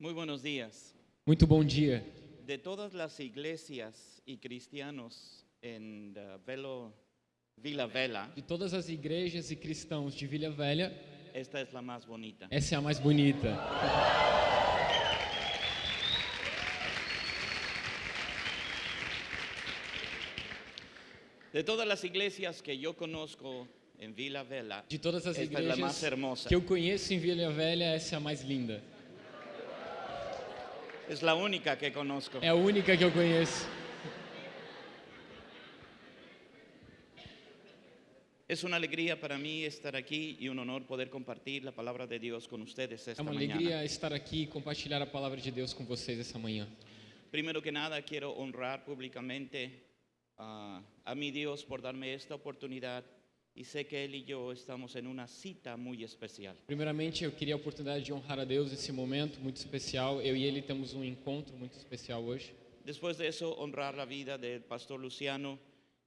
Muy buenos días. Muito bom dia. De todas las iglesias y cristianos en uh, Velo, Vila Vela, De todas as igrejas e cristãos de Vila Velha, esta es la más bonita. essa é a mais bonita. De todas las iglesias que yo conozco en Vila Vela, De todas as igrejas que eu conheço em Vila Velha, essa é a mais linda. Es la única que conozco. É a única que eu conheço. Es una alegría para mí estar aquí y un honor poder compartir la palabra de Dios con ustedes É esta uma mañana. alegria estar aqui e compartilhar a palavra de Deus com vocês essa manhã. Primero que nada, quiero honrar públicamente ah, a mi Dios por darme esta oportunidad y sé que Él y yo estamos en una cita muy especial. Primeiramente, eu queria a oportunidade de honrar a Deus nesse momento muito especial. Eu e ele temos um encontro muito especial hoje. Después de eso, honrar la vida del pastor Luciano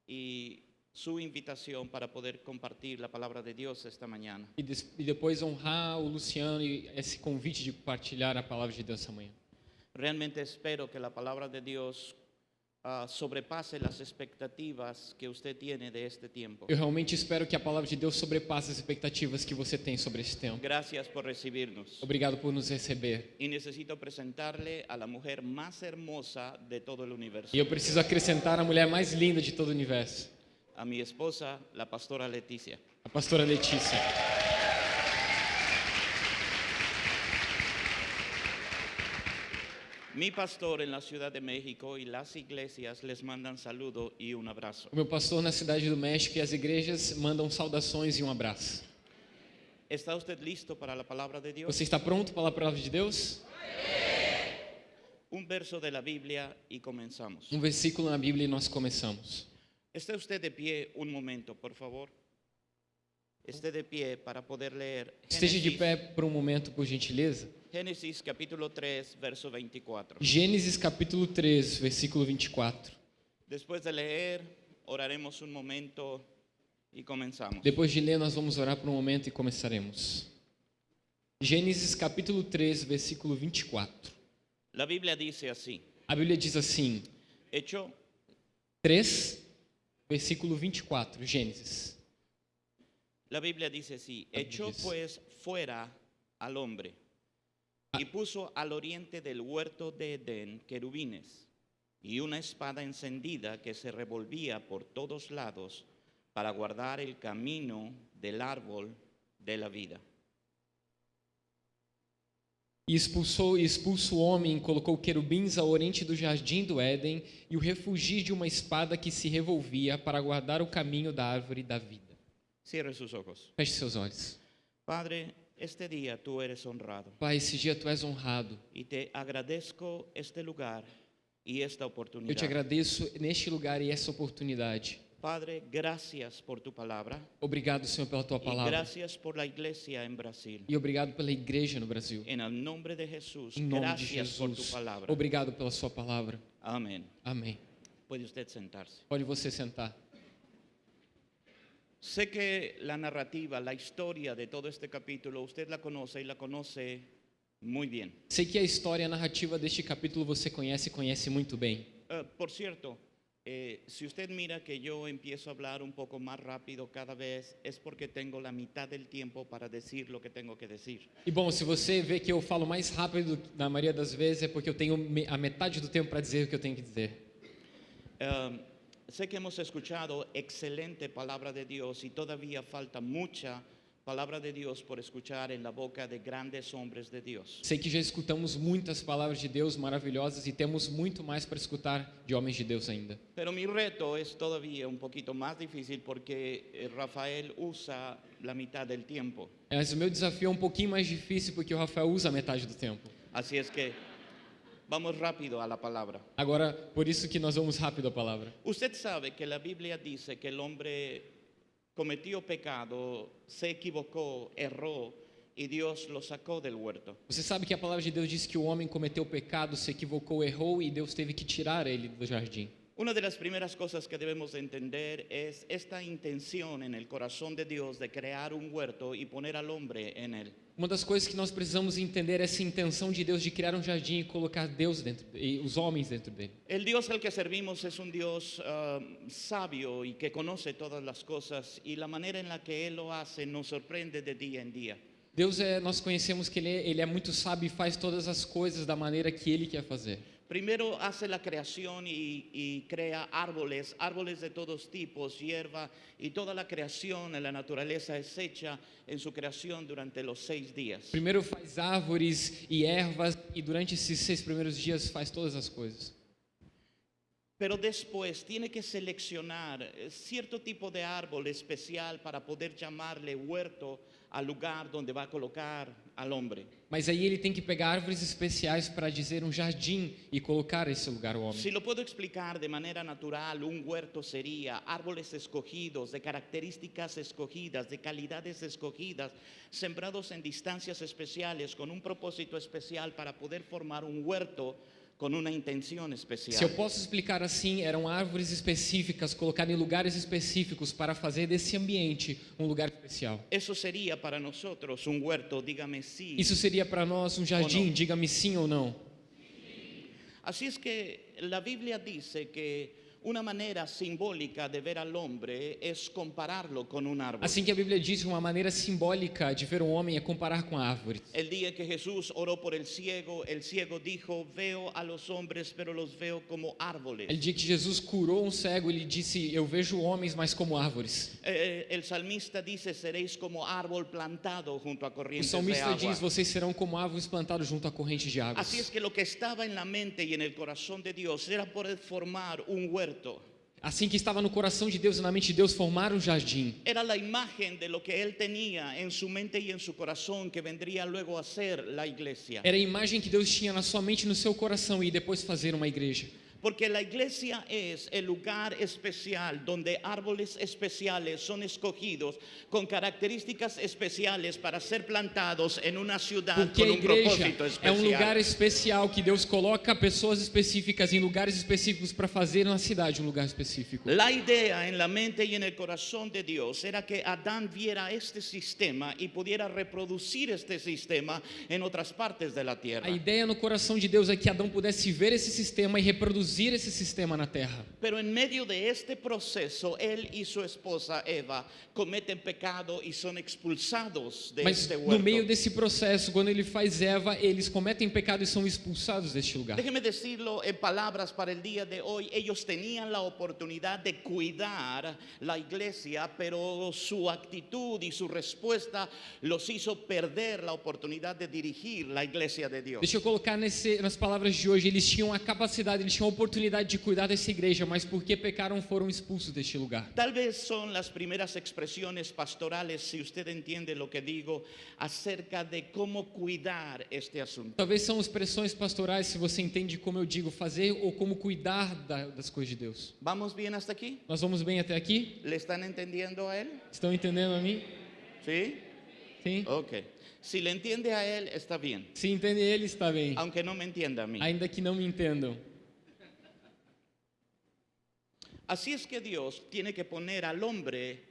y su invitación para poder compartir la palabra de Dios esta mañana. E, e depois honrar o Luciano e esse convite de compartilhar a palavra de Deus essa manhã. Realmente espero que la palabra de Dios ah, sobrepase las expectativas que usted tiene de este tiempo. Eu realmente espero que a palavra de Deus sobrepasse as expectativas que você tem sobre esse tempo. Gracias por recibirnos. Obrigado por nos receber. Y necesito presentarle a mujer más hermosa de todo el universo, E eu preciso acrescentar a mulher mais linda de todo o universo, a mi esposa, la pastora Leticia. a pastora Letícia. Mi pastor en la Ciudad de México y las iglesias les mandan saludo y un abrazo. O meu pastor na cidade do México e as igrejas mandam saudações e um abraço. ¿Está usted listo para la palabra de Dios? Você está pronto para a palavra de Deus? Un verso de la Biblia y comenzamos. Um versículo na Bíblia e nós começamos. Esté usted de pie un momento, por favor. Esté de pie para poder leer Esteja de pé por um momento, por gentileza. Génesis capítulo 3, verso 24. Gênesis capítulo 3, versículo 24. Después de leer, oraremos un momento y comenzamos. Depois de ler, nós vamos orar por um momento e começaremos. Gênesis capítulo 3, versículo 24. La Biblia dice así, A Bíblia diz assim: hecho 3, versículo 24, Gênesis. La Biblia dice así, La echó pues fuera al hombre y puso al oriente del huerto de Edén querubines y una espada encendida que se revolvía por todos lados para guardar el camino del árbol de la vida. E expulsou e expulso o homem, colocou querubins ao oriente do jardim do Éden e o refugi de uma espada que se revolvia para guardar o caminho da árvore da vida. Cierre sus ojos. Feche seus olhos. Padre, este día tú eres honrado Pai, esse dia tu és honrado. y te agradezco este lugar y esta Eu te agradeço neste lugar e essa oportunidade. Padre, gracias por tu palabra Obrigado, Senhor, pela tua palavra. gracias por la iglesia en Brasil. E obrigado pela igreja no Brasil. En el nombre de Jesús, Em nome de gracias por tu Jesus. palabra. Obrigado pela sua palavra. Amén. Amém. Puede usted sentarse. Pode você sentar. Sé que la narrativa, la historia de todo este capítulo, usted la conoce y la conoce muy bien. Sei que a história, narrativa deste capítulo você conhece e conhece muito bem. Eh, por cierto, eh, si usted mira que yo empiezo a hablar un poco más rápido cada vez, es porque tengo la mitad del tiempo para decir lo que tengo que decir. E bom, se você vê que eu falo mais rápido na maioria das vezes é porque eu tenho me- a metade do tempo para dizer o que eu tenho que dizer. Eh, sé que hemos escuchado excelente palabra de Dios y todavía falta mucha palabra de Dios por escuchar en la boca de grandes hombres de Dios. Sei que já escutamos muitas palavras de Deus maravilhosas e temos muito mais para escutar de homens de Deus ainda. Pero mi reto es todavía un poquito más difícil porque eh, Rafael usa la mitad del tiempo. Mas o meu desafio é um pouquinho mais difícil porque o Rafael usa a metade do tempo. Así es que vamos rápido a la palabra. Agora, por isso que nós vamos rápido a palavra. Usted sabe que la Biblia dice que el hombre cometió pecado, se equivocó, erró y Dios lo sacó del huerto. Você sabe que a palavra de Deus diz que o homem cometeu pecado, se equivocou, errou e Deus teve que tirar ele do jardim. Una de las primeras cosas que debemos de entender es esta intención en el corazón de Dios de crear un huerto y poner al hombre en él. Uma das coisas que nós precisamos entender é essa intenção de Deus de criar um jardim e colocar Deus dentro e os homens dentro dele. El Dios al que servimos es un Dios ah, sabio y que conoce todas las cosas y la manera en la que Él lo hace nos sorprende de día en día. Deus é, nós conhecemos que ele é, ele é muito sábio e faz todas as coisas da maneira que ele quer fazer. Primero hace la creación y, y crea árboles, árboles de todos tipos, hierba y toda la creación en la naturaleza es hecha en su creación durante los seis días. Primeiro faz árvores e ervas e durante esses seis primeiros dias faz todas as coisas. Pero después tiene que seleccionar eh, cierto tipo de árbol especial para poder llamarle huerto al lugar donde va a colocar al hombre. Mas aí ele tem que pegar árvores especiais para dizer um jardim e colocar esse lugar o homem. Si lo puedo explicar de manera natural, un huerto sería árboles escogidos, de características escogidas, de calidades escogidas, sembrados en distancias especiales, con un propósito especial para poder formar un huerto con una intención Se eu especial. posso explicar assim, eram árvores específicas colocadas em lugares específicos para fazer desse ambiente um lugar especial. Eso sería para nosotros un huerto, dígame sí. Isso seria para nós um jardim, diga-me sim ou não. Así es que la Biblia dice que una manera simbólica de ver al hombre es compararlo con un árbol. Assim que a Bíblia diz, uma maneira simbólica de ver um homem é comparar com a árvore. El día que Jesús oró por el ciego, el ciego dijo, veo a los hombres, pero los veo como árboles. Ele diz que Jesus curou um cego, ele disse: Eu vejo homens, mas como árvores. Eh, el salmista dice, seréis como árbol plantado junto a O corrientes de salmista agua. diz: Vocês serão como árvores plantadas junto a correntes de águas. Así es que lo que estaba en la mente y en el corazón de Dios era poder formar un huerto. Assim que estava no coração de Deus e na mente de Deus formar um jardim. Era la imagen de lo que él tenía en su mente y en su corazón que vendría luego a ser la iglesia. Era a imagem que Deus tinha na sua mente e no seu coração e depois fazer uma igreja. Porque la iglesia es el lugar especial donde árboles especiales son escogidos con características especiales para ser plantados en una ciudad Porque a con un propósito é um lugar especial. especial que Deus coloca pessoas específicas em lugares específicos para fazer na cidade um lugar específico. La idea en la mente y en el corazón de Dios era que Adán viera este sistema y pudiera reproducir este sistema en otras partes de la tierra. A ideia no coração de Deus é que Adão pudesse ver esse sistema e reproduzir esse sistema na terra. Pero en medio de este proceso, él y su esposa Eva cometen pecado y son expulsados de Mas este no huerto. meio desse processo, quando ele faz Eva, eles cometem pecado e são expulsados deste lugar. Déjeme decirlo en palabras para el día de hoy. Ellos tenían la oportunidad de cuidar la iglesia, pero su actitud y su respuesta los hizo perder la oportunidad de dirigir la iglesia de Dios. Deixa eu colocar nesse, nas palavras de hoje, eles tinham a capacidade, eles tinham a oportunidade de cuidar dessa igreja, mas porque pecaram foram expulsos deste lugar. Tal vez son las primeras expresiones pastorales, si usted entiende lo que digo, acerca de cómo cuidar este asunto. Talvez são expressões pastorais, se você entende como eu digo, fazer ou como cuidar da- das coisas de Deus. ¿Vamos bien hasta aquí? Nós vamos bem até aqui? ¿Le están entendiendo a él? Estão entendendo a mim? ¿Sí? Sim? Ok. Si le entiende a él, está bien. Se entende ele, está bem. Aunque no me entienda a mí. Ainda que não me entendam. Así es que Dios tiene que poner al hombre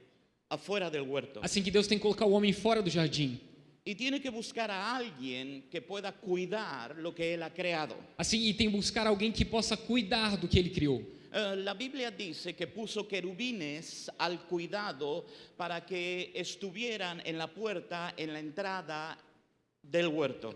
afuera del huerto. Assim que Deus tem que colocar o homem fora do jardim. Y tiene que buscar a alguien que pueda cuidar lo que Él ha creado. Assim, e tem que buscar alguém que possa cuidar do que ele criou. Eh, la Biblia dice que puso querubines al cuidado para que estuvieran en la puerta, en la entrada.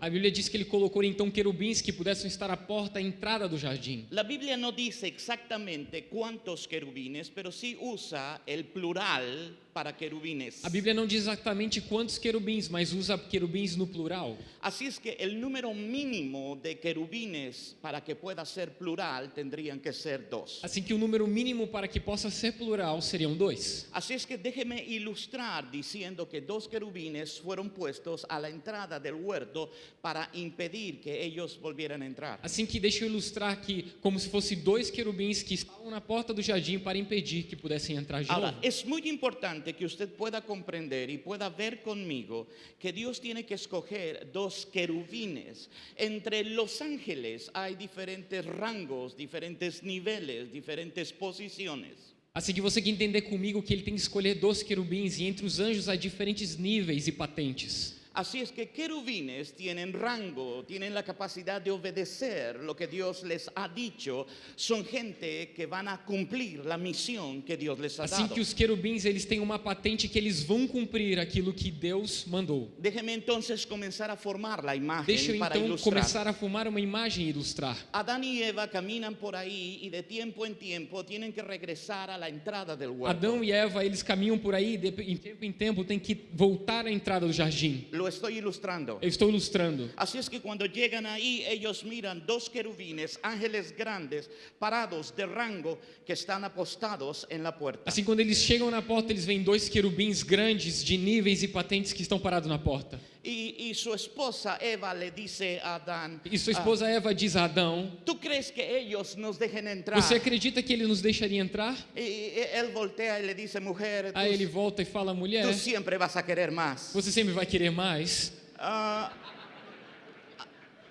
A Bíblia diz que ele colocou então querubins que pudessem estar à porta, à entrada do jardim. La Biblia no dice exactamente cuántos querubines, pero sí usa el plural para querubines. A Bíblia não diz exatamente quantos querubins, mas usa querubins no plural. Así es que el número mínimo de querubines para que pueda ser plural tendrían que ser dos. Assim que o número mínimo para que possa ser plural seriam dois. Así es que déjeme ilustrar diciendo que dos querubines fueron puestos la entrada del huerto para impedir que ellos volvieran a entrar. Assim que deixa eu ilustrar que como se fosse dois querubins que estavam na porta do jardim para impedir que pudessem entrar de Ahora, novo. es muy importante que usted pueda comprender y pueda ver conmigo que Dios tiene que escoger dos querubines. Entre los ángeles hay diferentes rangos, diferentes niveles, diferentes posiciones. Assim que você que entender comigo que ele tem que escolher dois querubins e entre os anjos há diferentes níveis e patentes. Así es que querubines tienen rango, tienen la capacidad de obedecer lo que Dios les ha dicho. Son gente que van a cumplir la misión que Dios les ha Assim dado. que os querubins eles têm uma patente que eles vão cumprir aquilo que Deus mandou. Déjeme entonces comenzar a formar la imagen Deixa eu para então ilustrar. começar a formar uma imagem e ilustrar. Adán y Eva caminan por ahí y de tiempo en tiempo tienen que regresar a la entrada del huerto. Adão e Eva, eles caminham por aí, de em tempo em tempo tem que voltar à entrada do jardim. Lo estoy ilustrando. Estou ilustrando. Así es que cuando llegan ahí, ellos miran dos querubines, ángeles grandes, parados de rango, que están apostados en la puerta. Assim, quando eles chegam na porta, eles veem dois querubins grandes, de níveis e patentes, que estão parados na porta. Y, y su esposa Eva le dice a Adán, E sua "Ah, esposa Eva diz a Adão: ¿tú crees que ellos nos dejen entrar? Você acredita que ele nos deixaria entrar? Y, y él voltea y le mujer, tú, Aí ele volta e fala: Mulher, tú siempre vas a querer más. você sempre vai querer mais. Ah,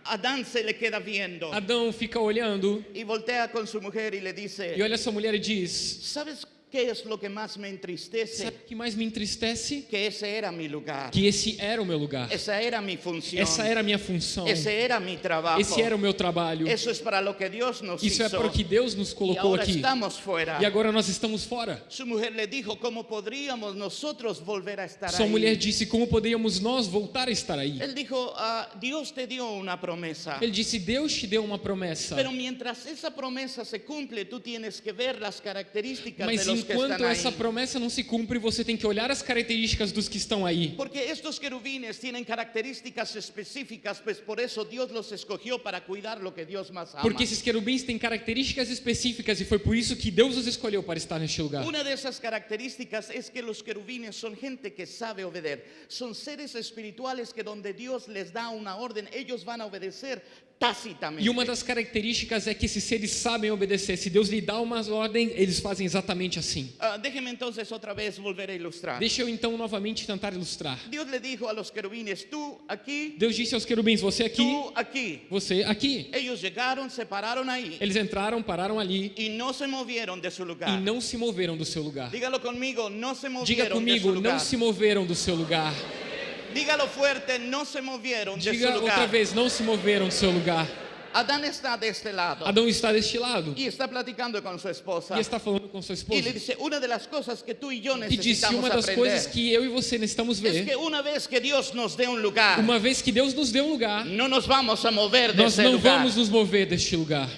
Adán se le queda viendo Adão fica olhando y voltea con su mujer y le e dice, olha sua mulher e diz: ¿sabes qué es lo que más me entristece? Sabe o que mais me entristece? Que ese era mi lugar. Que esse era o meu lugar. Esa era mi función. Essa era minha função. Ese era mi trabajo. Esse era o meu trabalho. Eso es para lo que Dios nos Isso é para o que Deus nos colocou aqui. estamos fuera. E agora nós estamos fora. Su mujer le dijo, ¿cómo podríamos nosotros volver a estar Sua ahí? mulher disse: Como poderíamos nós voltar a estar aí? Él dijo, "Ah, Dios te dio una promesa. Ele disse: Deus te deu uma promessa. Pero mientras esa promesa se cumple, tú tienes que ver las características Mas de los que enquanto essa promessa não se cumpre, você tem que olhar as características dos que estão aí. Porque estos querubines tienen características específicas, pues por eso Dios los escogió para cuidar lo que Dios más ama. Porque esses querubins têm características específicas e foi por isso que Deus os escolheu para estar neste lugar. Una de esas características es que los querubines son gente que sabe obedecer. Son seres espirituales que donde Dios les da una orden, ellos van a obedecer tácitamente. E uma das características é que esses seres sabem obedecer. Se Deus lhe dá uma ordem, eles fazem exatamente assim. Ah, déjeme entonces otra vez volver a ilustrar. Deixa eu então novamente tentar ilustrar. Dios le dijo a los querubines, tú aquí, Deus disse aos querubins: Você aqui, tú aquí. você aqui. Ellos llegaron, se pararon ahí Eles entraram, pararam ali y no se movieron de e lugar. não se moveram do seu lugar. Dígalo conmigo, no se Diga de su comigo, não se moveram do seu lugar. Dígalo fuerte, no se movieron de Diga outra lugar. vez, não se moveram do seu lugar. Adán está de este lado Adão está deste lado y está platicando con su esposa. e está falando com sua Y esposa le dice, una de las cosas que tú y yo e disse uma das aprender coisas que eu e você necessitamos es ver. que una vez que Dios nos dé un lugar, Uma vez que Deus nos deu um lugar, no nos vamos a mover de nós ese não lugar. vamos nos mover deste lugar.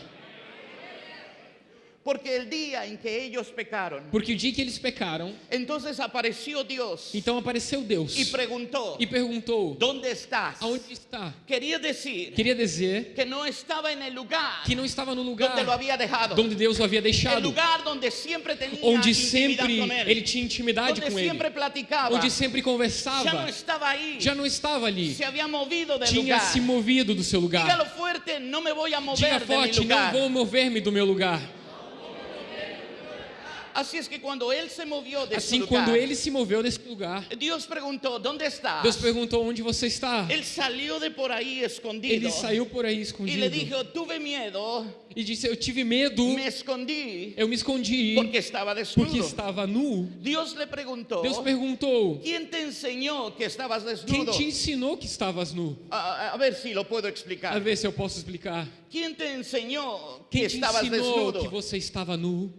Porque el día en que ellos pecaron, Porque o dia que eles pecaram, entonces apareció Dios então apareceu Deus y preguntó, e perguntou: ¿dónde estás? Aonde está? Quería decir Queria dizer que no estaba en el lugar que não estava no donde lo lugar había dejado. onde Deus o havia El deixado, lugar donde siempre tenía onde intimidad sempre con él. ele tinha intimidade donde com siempre ele, platicaba. onde sempre ya no conversava, estaba ahí. já não estava ali, se había movido del tinha lugar. se movido do seu lugar. Dígalo fuerte, no me voy a mover Diga forte, lugar. não vou mover-me do meu lugar. Es que cuando él se movió de Assim, lugar, quando ele se moveu desse lugar, Dios preguntó, ¿dónde estás? Deus perguntou onde você está. Él salió de por ahí escondido Ele saiu por aí y le escondido dijo, tuve miedo, e disse: Eu tive medo, me escondí eu me escondi porque estaba desnudo. porque estava nu. Dios le preguntó, Deus perguntou: ¿quién te enseñó que estabas Quem desnudo? te ensinou que estavas nu? A, a ver lo puedo A explicar. ver se eu posso explicar. ¿Quién te enseñó que Quem te estabas ensinou desnudo? que você estava nu?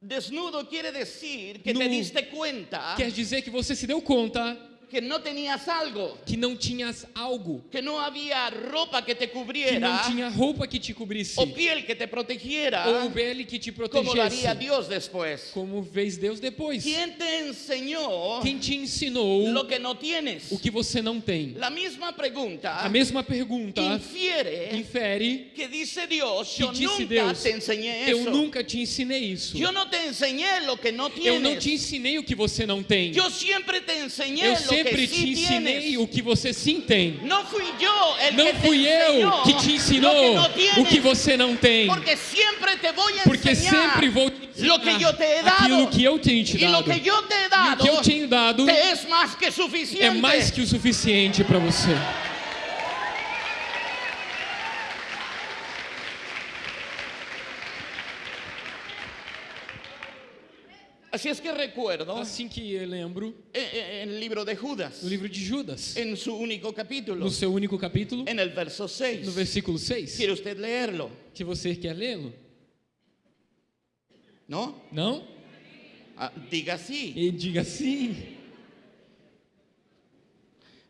Desnudo quiere decir que Nu. te diste cuenta Quer dizer que você se deu conta que no tenías algo, que não tinhas algo, que no había ropa que te que não tinha roupa que te cobrisse, o piel que te protegiera, ou pele que te como lo haría protegesse, Dios después. como fez Deus depois. ¿Quién te enseñó Quem te ensinou lo que no tienes? o que você não tem? La misma pregunta A mesma pergunta infiere infere que dice Dios, que yo disse nunca Deus: te enseñé Eu eso. nunca te ensinei isso. Yo no te enseñé lo que no Eu não tienes. te ensinei o que você não tem. Yo siempre te Eu lo sempre te ensinei o que você sim tem. No fui el Não fui eu que te ensinou o que você não tem. Porque siempre te voy a Porque sempre vou te ensinar aquilo que eu tenho te dado. E o que eu tenho dado é mais que o suficiente para você. Así es que recuerdo Assim que eu lembro, en, el libro de Judas, no livro de Judas, en su único capítulo, no seu único capítulo, en el verso 6. no versículo 6, ¿Quiere usted leerlo? que você quer lê-lo? ¿No? Não? Ah, diga sí. E diga sim.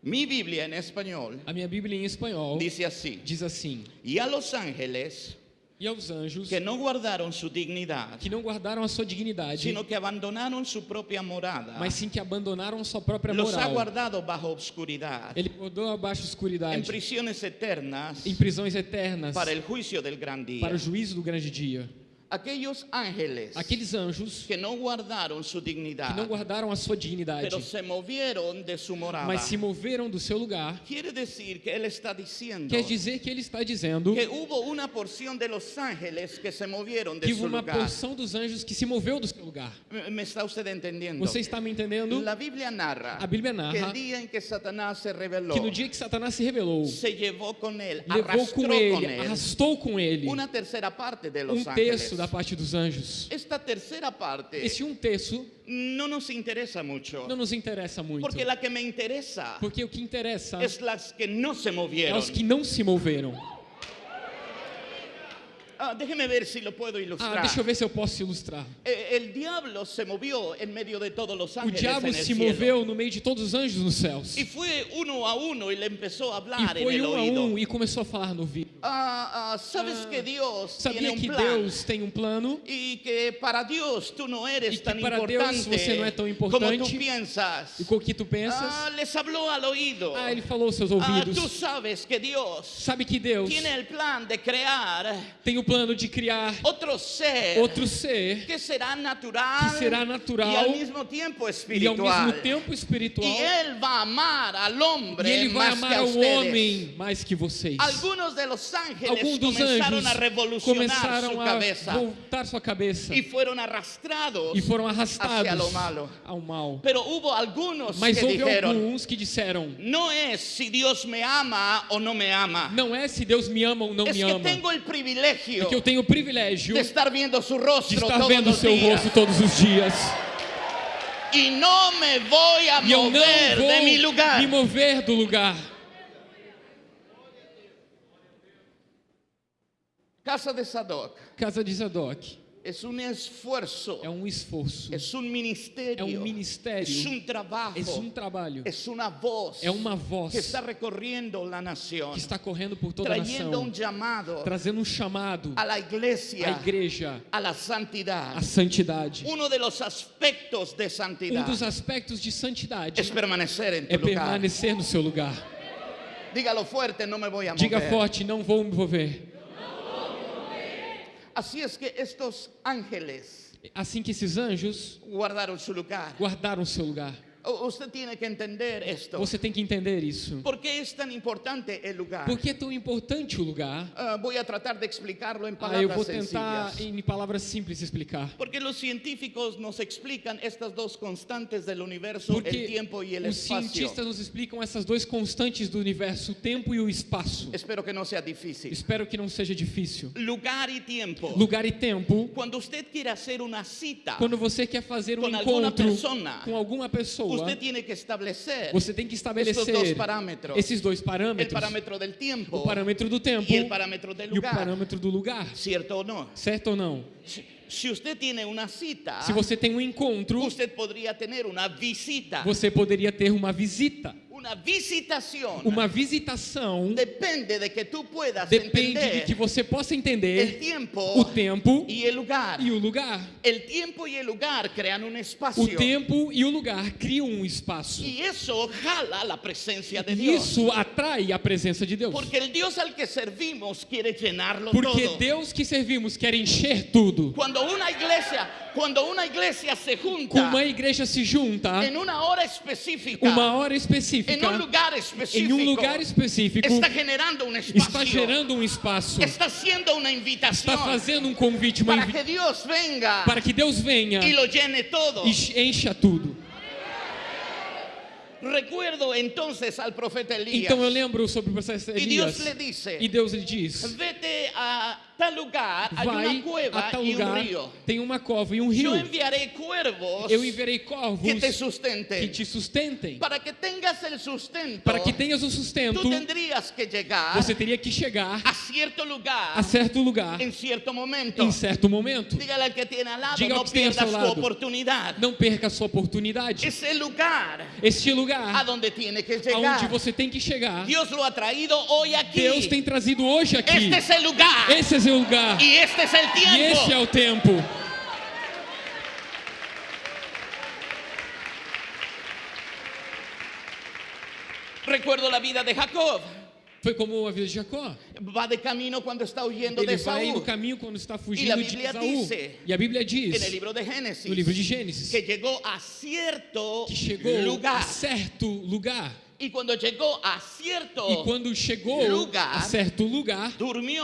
Mi Biblia en español A minha Bíblia em espanhol dice así. diz assim: Y a los ángeles E aos anjos que no guardaron su dignidad, que não guardaram a sua dignidade, sino que abandonaron su propia morada, mas sim que abandonaram sua própria los ha moral. guardado bajo obscuridad, Ele guardou abaixo da en escuridade, prisiones eternas, em prisões eternas, para el juicio del gran día. para o juízo do grande dia. Aquellos ángeles Aqueles anjos que no guardaron su que dignidad, não guardaram a sua dignidade, se morada. mas se moveram do seu lugar, Quiere decir que él está diciendo quer dizer que ele está dizendo que hubo una porción de los ángeles que se de que su houve uma lugar. porção dos anjos que se moveu do seu lugar. ¿Me está usted entendiendo? Você está me entendendo? La Biblia narra A Bíblia que narra el día en que Satanás se rebeló, que no dia que Satanás se rebelou, se levou com ele, él arrastou com ele una tercera parte de los um ángeles. Terço da parte dos anjos. Esta tercera parte Esse um terço no nos interesa mucho, não nos interessa muito, porque la que me interesa porque o que interessa es las que no se é movieron. os que não se moveram. Ah, déjeme ver si lo puedo ilustrar. Ah, deixa eu ver se eu posso ilustrar. Eh, El diablo se movió en medio de todos los O ángeles diabo en el se moveu no meio de todos os anjos nos céus. Y fue uno a uno y le empezó a hablar E foi um a um e começou a falar no ouvido. Ah, ah, Sabes que Dios tiene Sabia que Deus tem um plano y que para Dios tú no eres que tan para Deus importante você não é tão como tú importante. piensas. e com o que tu pensas? Ah, les habló al oído. Ah, ele falou aos seus Ah, ouvidos. tú sabes que Dios Sabe que Deus tiene el plan de crear tem o plano de criar otro ser outro ser que será natural, que será natural e ao espiritual. mesmo tempo espiritual. Y él va a amar al E ele vai amar que a ao ustedes. homem mais que vocês. Alguns dos anjos a revolucionar su começaram a cabeza voltar sua cabeça y fueron arrastrados e foram arrastados ao mal. Mas houve dijeron, alguns que disseram: no es si Dios me ama o no me ama. não é se Deus me ama ou não es me ama, privilegio é que eu tenho o privilégio de estar viendo su de rostro estar vendo seu días. rosto todos os dias. Y no me voy a E mover não de vou lugar. me mover do lugar. Casa de Sadoc Casa de Zadok es un esfuerzo, é um esforço, es un é ministerio, um ministério, es un trabajo, é um trabalho, es una voz é uma voz que está recorriendo la nación, que está correndo por toda a nação, llamado trazendo um chamado a la iglesia, à igreja, a la santidad. à santidade. Uno de los aspectos de Um santidad dos aspectos de santidade es permanecer en tu é lugar. permanecer no seu lugar. Dígalo fuerte, no me voy a Diga mover. forte, não vou me mover. Es que estos ángeles Assim que esses anjos guardaron su lugar. guardaram seu lugar. Usted tiene que entender. Você tem que entender isso. ¿Por qué es tan importante el lugar? Por que é tão importante o lugar? Ah, voy a tratar de explicarlo en Ah, eu vou tentar, sencillas. em palavras simples, explicar. Porque los científicos nos explican estas dos constantes del universo, el Porque tiempo y el os cientistas nos explicam essas duas constantes do universo, o tempo e o espaço. Espero que no sea difícil. Espero que não seja difícil. Lugar y tiempo. Lugar e tempo. Cuando usted quiere hacer una cita, Quando você quer fazer um alguma encontro persona, com alguma pessoa, usted tiene que establecer você tem que estabelecer dos parámetros. esses dois parâmetros: del tiempo o parâmetro do tempo el parámetro del e o lugar. parâmetro do lugar. ¿Cierto o no? Certo ou não? Si usted tiene una cita, Se você tem um encontro, usted podría tener una visita. você poderia ter uma visita. Una visitación Uma visitação depende de que tú puedas depende de entender que você possa entender tiempo o tempo y el lugar. e o lugar. El tiempo y el lugar crean un espacio. O tempo e o lugar criam um espaço. Y eso jala la presencia de E Dios. isso atrai a presença de Deus. Porque el Dios al que servimos quiere llenarlo Porque todo. Deus que servimos quer encher tudo. Cuando una iglesia, cuando una iglesia se junta uma igreja se junta en una hora específica, uma hora específica, un lugar em um lugar específico, está generando un espacio, está gerando um espaço, está haciendo una invitación está fazendo um convite, uma para invi- que Dios venga para que Deus venha y lo llene todo. e encha tudo. Recuerdo entonces al profeta Elías Então eu lembro sobre o processo de y Dios Elias. le dice, E Deus lhe diz: vete a tal lugar vai una cueva a un lugar, río. tem uma cova e um rio. Yo enviaré cuervos Eu enviarei corvos que te que sustenten. te sustentem. Para que tengas el sustento, Para que tenhas o sustento, tú tendrías que llegar você teria que chegar a cierto lugar a certo lugar en cierto momento. em certo momento. Que lado, Diga ao que tem ao pierdas seu tu lado. oportunidad. Não perca a sua oportunidade. Ese lugar Este a lugar donde tiene que aonde llegar. você tem que chegar, Dios lo ha traído hoy aquí. Deus tem trazido hoje aqui. Este es el lugar. Esse é seu lugar. Y este es el E este é o tempo. Recuerdo la vida de Jacob. Foi como a vida de Jacó. Va de camino cuando está huyendo Ele de vai no caminho quando está E a fugindo de Saul. E a Bíblia diz libro de Génesis. no livro de Gênesis Que llegó a cierto que chegou lugar. a certo lugar. Y cuando llegó a cierto E quando chegou lugar, a certo lugar, dormiu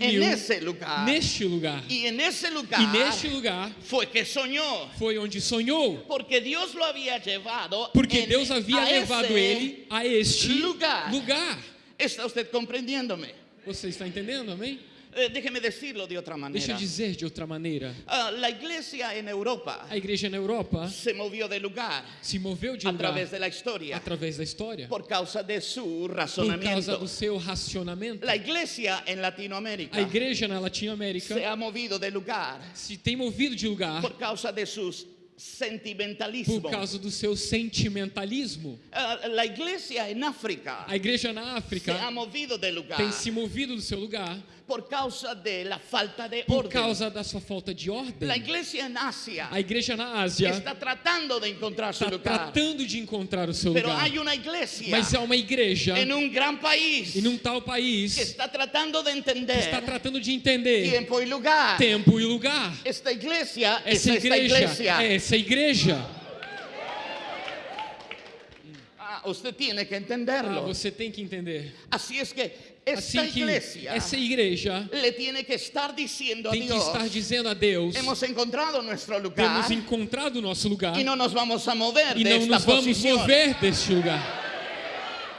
en ese lugar. neste lugar. y en ese lugar E neste lugar fue que soñó. foi onde sonhou. Porque Dios lo había llevado Porque en- Deus havia levado ele a este lugar. lugar. ¿Está usted comprendiéndome? Você está entendendo, amém? Eh, déjeme decirlo de otra manera. Deixa eu dizer de outra maneira. La iglesia en Europa A igreja na Europa se movió de lugar se moveu de a lugar través de la historia através da história por causa de su por causa do seu racionamento. La iglesia en A Latinoamérica igreja na Latinoamérica se ha movido de lugar se tem movido de lugar por causa de sus sentimentalismo. por causa do seu sentimentalismo. Ah, la iglesia en África A igreja na se ha África movido de lugar tem se movido do seu lugar por causa de la falta de por orden. causa da sua falta de La ordem. iglesia en Asia A igreja na Ásia está tratando de encontrar está lugar, tratando de encontrar o seu pero lugar. hay una iglesia Mas é uma igreja en un gran país em um tal país que está tratando de entender está tratando de entender tiempo y lugar. tempo e lugar. Esta es Essa esta igreja iglesia. é essa igreja. Ah, usted tiene que Ah, entenderlo. você tem que entender. Así es que esta Assim que iglesia essa igreja le tiene que estar diciendo a tem que estar dizendo a Deus: hemos encontrado nuestro lugar temos encontrado nosso lugar y no nos vamos a mover e não nos vamos posición. mover deste lugar.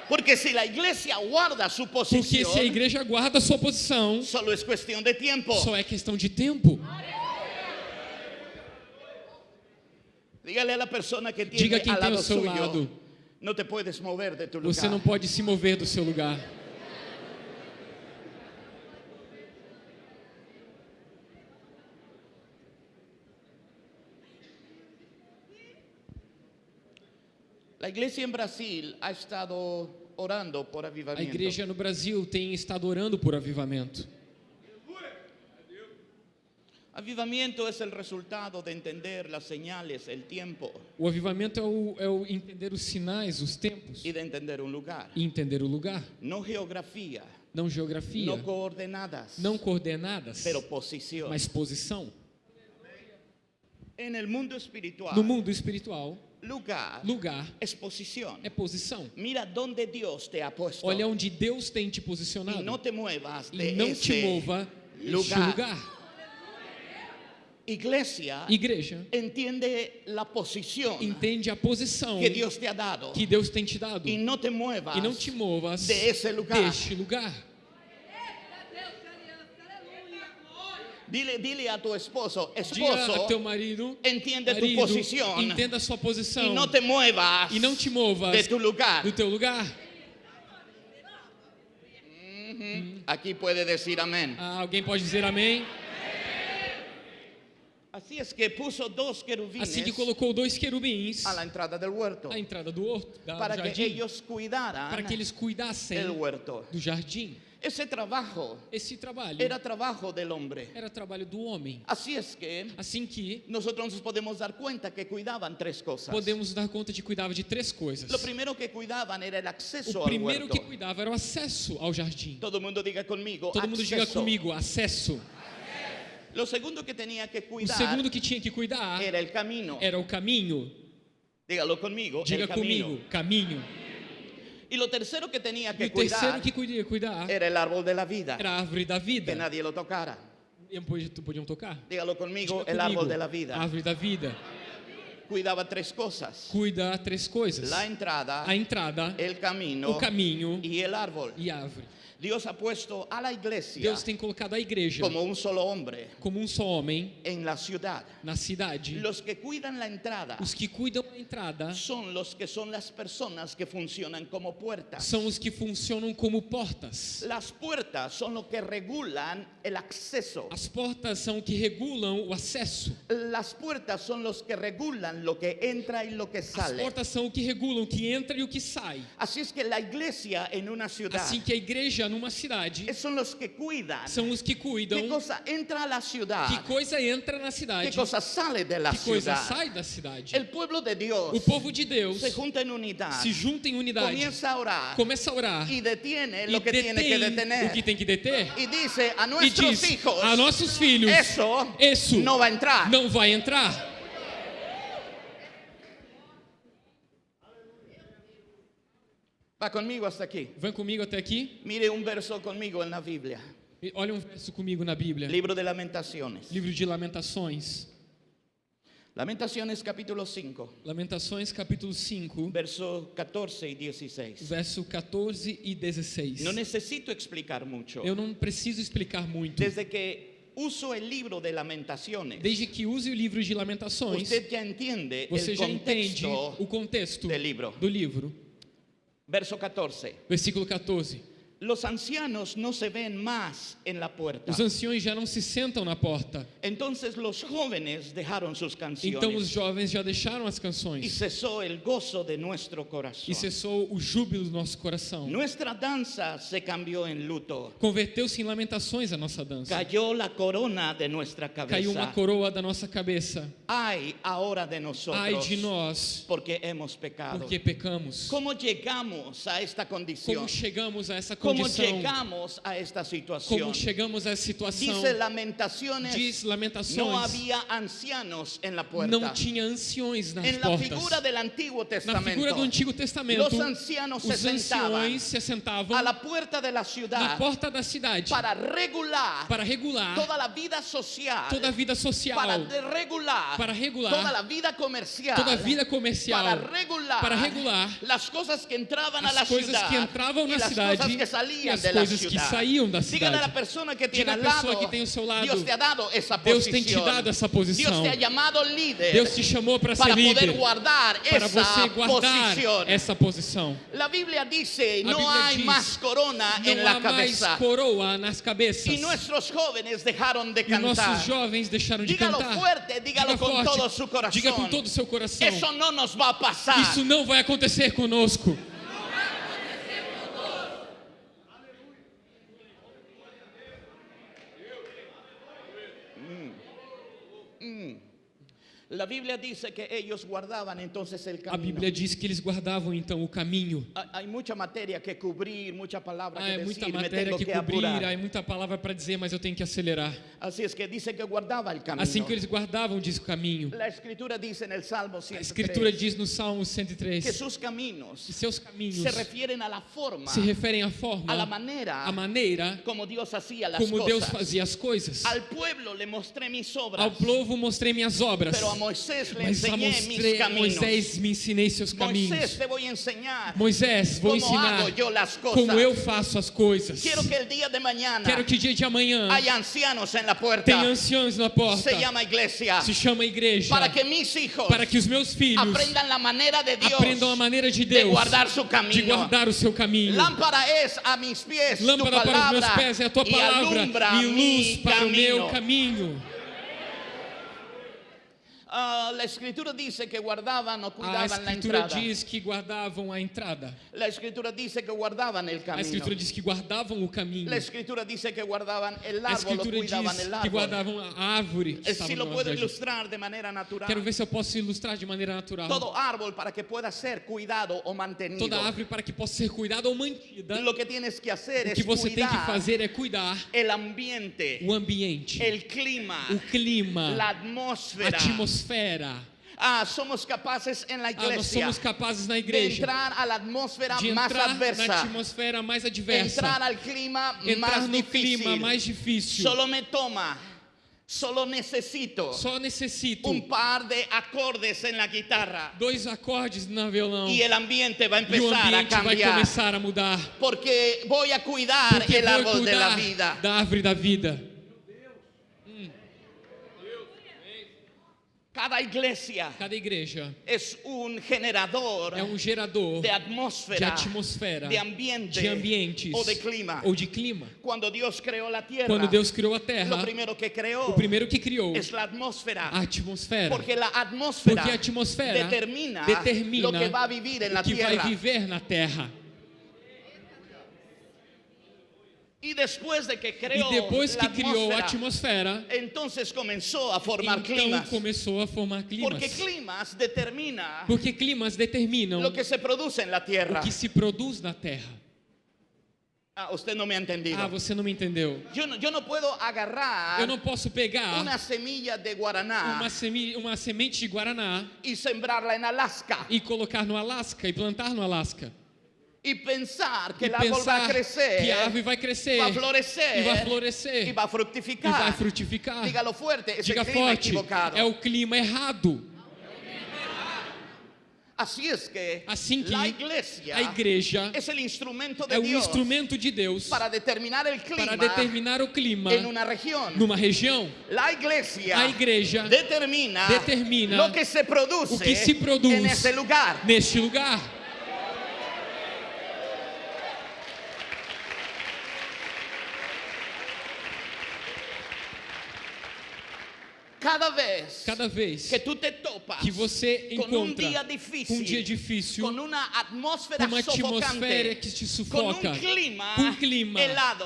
Porque si la iglesia guarda su Porque posición, se a igreja guarda a sua posição, solo es cuestión de tiempo. só é questão de tempo. Dígale a la persona que tiene Diga quem tem ao seu suyo, lado. No te puedes mover de tu lugar. Você não pode se mover do seu lugar. La iglesia en Brasil ha estado orando por A avivamiento. igreja no Brasil tem estado orando por avivamento. Avivamiento es el resultado de entender las señales, el tiempo O avivamento é o, é o entender os sinais, os tempos y de entender un lugar. e entender o lugar. No geografía, Não geografia, no coordenadas, não coordenadas, posición. mas posição. Mundo No mundo espiritual, lugar lugar es posición. é posição. Mira dónde Dios te ha puesto Olha onde Deus tem te posicionado. no te muevas E não te mova lugar. lugar. Iglesia Igreja, entiende la posición entende a posição que Dios te ha dado que Deus tem te dado. y no te muevas E não te movas de lugar. deste lugar. Dile, dile a tu esposo, esposo, teu marido, entiende tu marido, posición entenda a sua posição y no te muevas e não te movas de tu lugar. do teu lugar. Aquí puede decir amén. Ah, alguém pode dizer amém? Así es que puso dos querubines Assim que colocou dois querubins entrada à entrada do horto, da- do para que jardim, ellos cuidaran para que eles cuidassem do jardim. Ese trabajo Esse trabalho era trabajo del hombre. era trabalho do homem. Es que Assim que podemos dar cuenta que cuidaban tres cosas. podemos dar conta de que cuidava de três coisas. Lo primero que cuidaban era el acceso O primeiro que cuidava era o acesso ao jardim. Todo mundo diga conmigo. Todo mundo diga comigo, acesso. Lo segundo que tenía que O cuidar segundo que tinha que cuidar era el camino. era o caminho. Dígalo conmigo. Diga comigo, caminho. Y lo tercero que tenía E que o terceiro cuidar que cuidar era el árbol de la vida. era a árvore da Que vida. nadie lo tocara. E podiam tocar? Dígalo conmigo. Diga El comigo, árbol de la vida. Árvore da vida. Cuidaba tres cosas. Cuida três coisas. La entrada, A entrada, el camino o caminho y el árbol. e a árvore. Dios ha puesto a la iglesia Deus tem colocado a igreja como un solo hombre como um só homem en la ciudad. na cidade. Los que cuidan la entrada Os que cuidam da entrada son los que son las personas que funcionan como puertas. são os que funcionam como portas. Las puertas son lo que regulan el acceso. As portas são o que regulam o acesso. Las puertas son los que regulan lo que entra y lo que As sale. portas são o que regulam o que entra e o que sai. Así es que la iglesia en una ciudad Assim que a igreja numa cidade. Que cuidan. São os que cuidam. Qué cosa entra a la ciudad, que coisa entra na cidade, que coisa sai da cidade. El pueblo de Dios O povo de Deus se junta en unidad, se junta em unidade, comienza a orar começa a orar detiene e lo que tiene que detém o detener que tem que deter e diz a nossos filhos: Isso no va a entrar. não vai entrar. Va conmigo hasta aquí. Vem comigo até aqui. Mire un verso la Biblia. E Olha um verso comigo na Bíblia. Libro de Lamentaciones. Livro de Lamentações. Lamentaciones capítulo 5, Lamentações capítulo 5, verso 14 y 16. verso 14 e 16. No necesito explicar mucho. Eu não preciso explicar muito. Desde que uso el libro de Lamentaciones, Desde que use o livro de Lamentações, você já entende o contexto do livro. Verso 14. Versículo 14. Los ancianos no se ven más en la puerta. Os anciões já não se sentam na porta. Entonces los jóvenes dejaron sus Então os canciones jovens já deixaram as y canções. cesó el gozo de nuestro corazón. E cessou o júbilo do nosso coração. Nuestra danza se cambió en luto. Converteu-se em lamentações a nossa dança. Cayó la corona de nuestra Caiu uma cabeza. coroa da nossa cabeça. Ay ahora de Ai nosotros de nós, porque hemos pecado. porque pecamos. ¿Cómo llegamos a esta condición? Como chegamos a essa ¿Cómo condição? llegamos a esta situación? Como chegamos a essa situação? Dice Lamentaciones, Diz Lamentações. había ancianos en la puerta. Não tinha anciões nas en portas. figura del Antiguo Na Testamento, figura do Antigo Testamento, los ancianos se os anciões se assentavam a la puerta de la na ciudad porta da cidade para regular para regular toda la vida social, toda a vida social, para regular, para regular toda la vida comercial, toda a vida comercial, para regular, para regular las cosas que entraban a la as coisas que entravam na cidade e as coisas que saíam da cidade. Diga a pessoa que tem ao seu lado, Dios te ha dado esa Deus posición. tem te dado essa posição. Dios te ha líder Deus te chamou para ser líder, para você guardar posición. essa posição. La Biblia dice, A Bíblia diz, más corona en Não la há mais cabeza. coroa nas cabeças. Y nuestros jóvenes dejaron de E nossos cantar. jovens deixaram de Dígalo cantar. fuerte, dígalo Diga forte. Diga com todo o seu coração. Eso no nos va a pasar. Isso não vai acontecer conosco. Hmm. La Biblia dice que ellos guardaban entonces el A camino. Bíblia diz que eles guardavam então o caminho. Ha- Hay mucha materia que cubrir, mucha palabra Ah, que é muita decir, matéria que que cobrir, há muita palavra para dizer, mas eu tenho que acelerar. Así es que dice que guardaba el camino. Assim que eles guardavam, diz o caminho. La escritura dice en el Salmo A 103 Escritura diz no Salmo que 103 sus caminos que seus caminhos se refieren a la forma, se referem à forma, a la manera à maneira como Dios hacía las como Deus fazia as coisas. Al pueblo le mostré mis obras, Ao povo mostrei minhas obras, pero a Moisés mas a. Moisés me ensinei seus caminhos. Moisés a enseñar Moisés, vou ensinar cosas. como eu faço as coisas. Quiero que el día de Quero que dia de amanhã haya ancianos en la puerta. tenha anciãos na porta. Se llama iglesia. Se chama igreja. Para que mis hijos Para que os meus filhos aprendan la manera de Dios aprendam a maneira de de Deus guardar su de camino. guardar o seu caminho. Lámpara es a mis pies Lâmpada para os meus pés é a tua palavra e luz para o meu caminho. Ah, la escritura dice que guardaban o A cuidaban la escritura entrada. diz que guardavam a entrada. La escritura dice que guardaban el A camino. escritura diz que guardavam o caminho. La escritura dice que guardaban el A árbol o escritura cuidaban diz el que árbol. guardavam a árvore. que Eh, lo puedo ilustrar de manera natural. Quero ver se eu posso ilustrar de maneira natural. Todo árbol para que pueda ser cuidado o mantenido. Toda árvore para que possa ser cuidada ou mantida. Lo que tienes que hacer O que você tem que fazer é cuidar el ambiente, o ambiente, el clima, o clima, la a atmósfera. Atmosfera. Ah, somos capaces en la Ah, nós somos capazes na de igreja entrar a la atmósfera de más entrar na adversa, atmosfera mais adversa, entrar al clima entrar más no clima difícil. mais difícil. Solo me toma Solo necesito Só necessito un par de acordes en la guitarra dois acordes no violão ambiente a e o a ambiente vai cambiar. começar a mudar. Porque voy a cuidar Porque el vou árbol de la cuidar vida. da árvore da vida. Cada iglesia Cada igreja es un generador é um gerador de atmósfera, de atmosfera, de ambiente de ambientes o de clima. ou de clima. Cuando Dios creó la tierra, Quando Deus criou a terra, lo primero que creó o primeiro que criou es la atmósfera. a atmosfera. Porque la atmósfera, Porque a atmosfera determina, determina lo que va a vivir en la o que vai tierra. viver na terra. Y después de que E creó depois que criou a atmósfera, atmosfera, entonces comenzó a formar então climas. começou a formar Porque climas. climas determina Porque climas determinam lo que se produce en la tierra. o que se produz na terra. Ah, usted no me ha entendido. Ah, você não me entendeu. Yo no, yo no puedo agarrar Eu não posso pegar una semilla de guaraná uma, semi, uma semente de guaraná y sembrarla en Alaska e colocar no Alasca e plantar no Alasca. Y pensar que E a pensar crecer, que a árvore vai crescer va a florecer e vai florescer y va a e vai frutificar. Dígalo fuerte, es Diga clima forte, equivocado. é o clima errado. Es que Assim que la iglesia a igreja es el instrumento de é Dios instrumento de Deus para determinar clima para determinar o clima en una región. numa região. La iglesia A igreja determina, determina o que se produz en ese lugar. neste lugar. Cada vez Cada vez que tú te topas que você con un encontra día difícil, um dia difícil, con una atmósfera uma atmosfera que te sufoca, un clima, com um clima helado,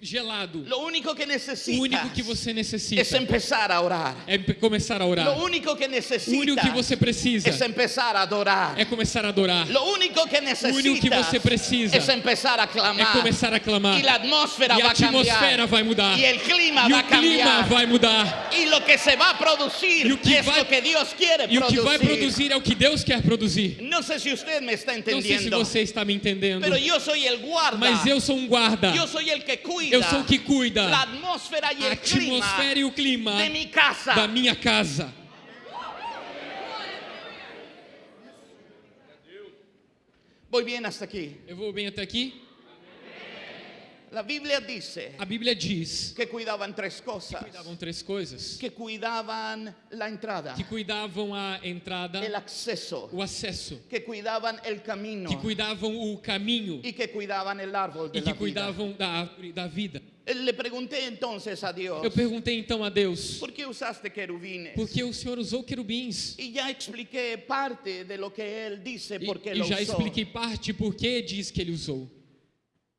gelado, lo único que o único que você necessita es empezar a orar. é começar a orar. Lo único que O único que você precisa es empezar a adorar. é começar a adorar. Lo único que necesitas que você precisa es empezar a É clamar. começar a clamar. E a va a cambiar. atmosfera vai mudar. Y el clima E va a o clima vai mudar. Y lo que se va a producir E o que es vai- lo que Dios quiere E o que vai produzir é o que Deus quer produzir. No sé si usted me está Não sei se você está me entendendo. Mas eu sou um guarda. Yo soy el que cuida Eu sou o que cuida la atmósfera y a atmosfera e o clima de mi casa. da minha casa. Voy bien hasta aquí. Eu vou bem até aqui? La Biblia dice A Bíblia diz que cuidaban tres cosas. cuidavam três coisas. Que cuidaban la entrada, Que cuidavam a entrada, el acceso, o acesso. que cuidaban el camino Que cuidavam o caminho. y que cuidaban el árbol de E que vida. cuidavam da árvore da vida. Le pregunté entonces a Dios, Eu perguntei então a Deus, ¿por qué usaste querubines? por que o Senhor usou querubins? Y ya expliqué parte de lo que Él dice E, por qué e lo já expliquei parte por que diz que ele usou.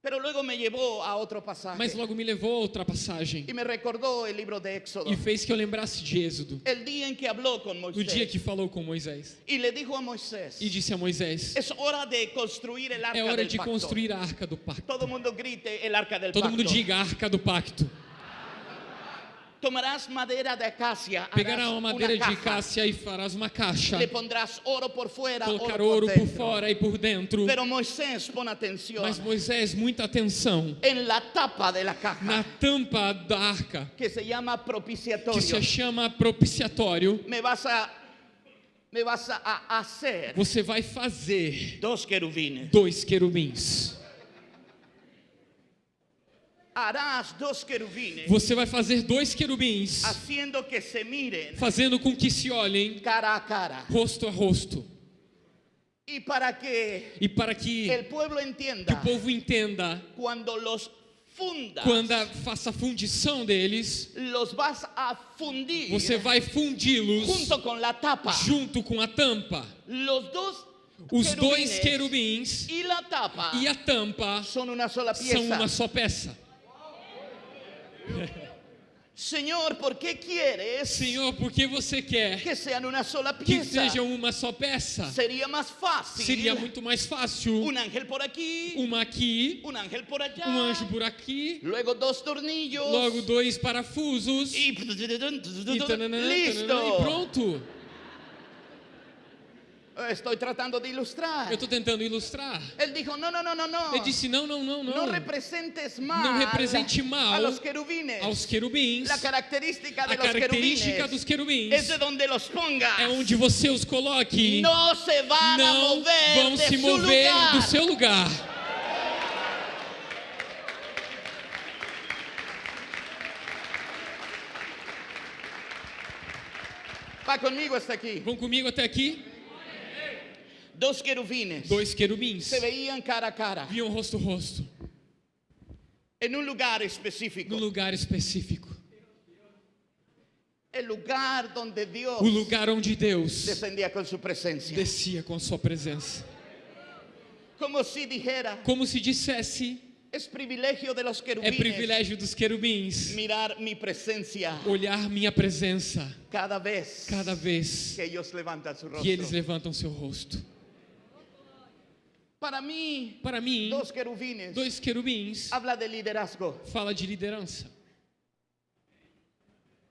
Mas logo me levou a outra passagem y me recordó el libro de Éxodo. e fez que eu lembrasse de Êxodo, El día en que habló con o dia Moisés que falou com Moisés. y le dijo a Moisés, E disse a Moisés: es hora de construir el arca É hora de construir a arca do pacto. Todo mundo grite el arca del Todo pacto. mundo diga arca do pacto. Tomarás madera de acacia, harás Pegará uma madeira de caja, cássia e farás uma caixa. le pondrás oro por fuera, Colocar ouro por por fora e por dentro. Pero Moisés, pon atención, Mas Moisés, muita atenção. en la tapa de la caja, Na tampa da arca, que se llama que propiciatorio, se chama propiciatório, me vas a, me vas a hacer você vai fazer dos querubines. dois querubins. Você vai fazer dois querubins, fazendo com que se olhem cara a cara. rosto a rosto. Y para que E para que que o povo entenda, cuando los fundas, quando faça a fundição deles, a fundir você vai fundi-los junto con la tapa. junto com a tampa. Os dois querubins e a tampa são uma só peça. Señor, ¿por qué quieres Senhor, por que você quer que sean una sola que pieza? sejam uma só peça? Sería más fácil Seria muito mais fácil un ángel por aquí, uma aqui, un ángel por allá, um anjo por aqui, luego dos tornillos logo dois parafusos e, tananã, tananã, listo. e pronto. Estoy tratando de ilustrar. Eu estou tentando ilustrar. Él dijo, no, no, no, no, no. Ele disse: não, não, não, No não. representes mal Não represente mal a los querubines. Aos querubins. La característica de A característica dos querubins es de donde los pongas. é onde você os coloque. no se a Não mover vão se mover lugar. do seu lugar. Va conmigo hasta aquí. Vão comigo até aqui? Dos querubines Dois querubins se veían cara a cara viam rosto a rosto en un lugar específico. num lugar específico. El lugar donde Dios O lugar onde Deus descendía con su presencia. descia com sua presença. Como si dijera, Como se dissesse, es privilegio de los é privilégio dos querubins mirar mi presencia olhar minha presença cada vez cada vez que que eles levantam seu rosto. Para mí, Para mim, dos querubines dois querubins habla de liderazgo. fala de liderança.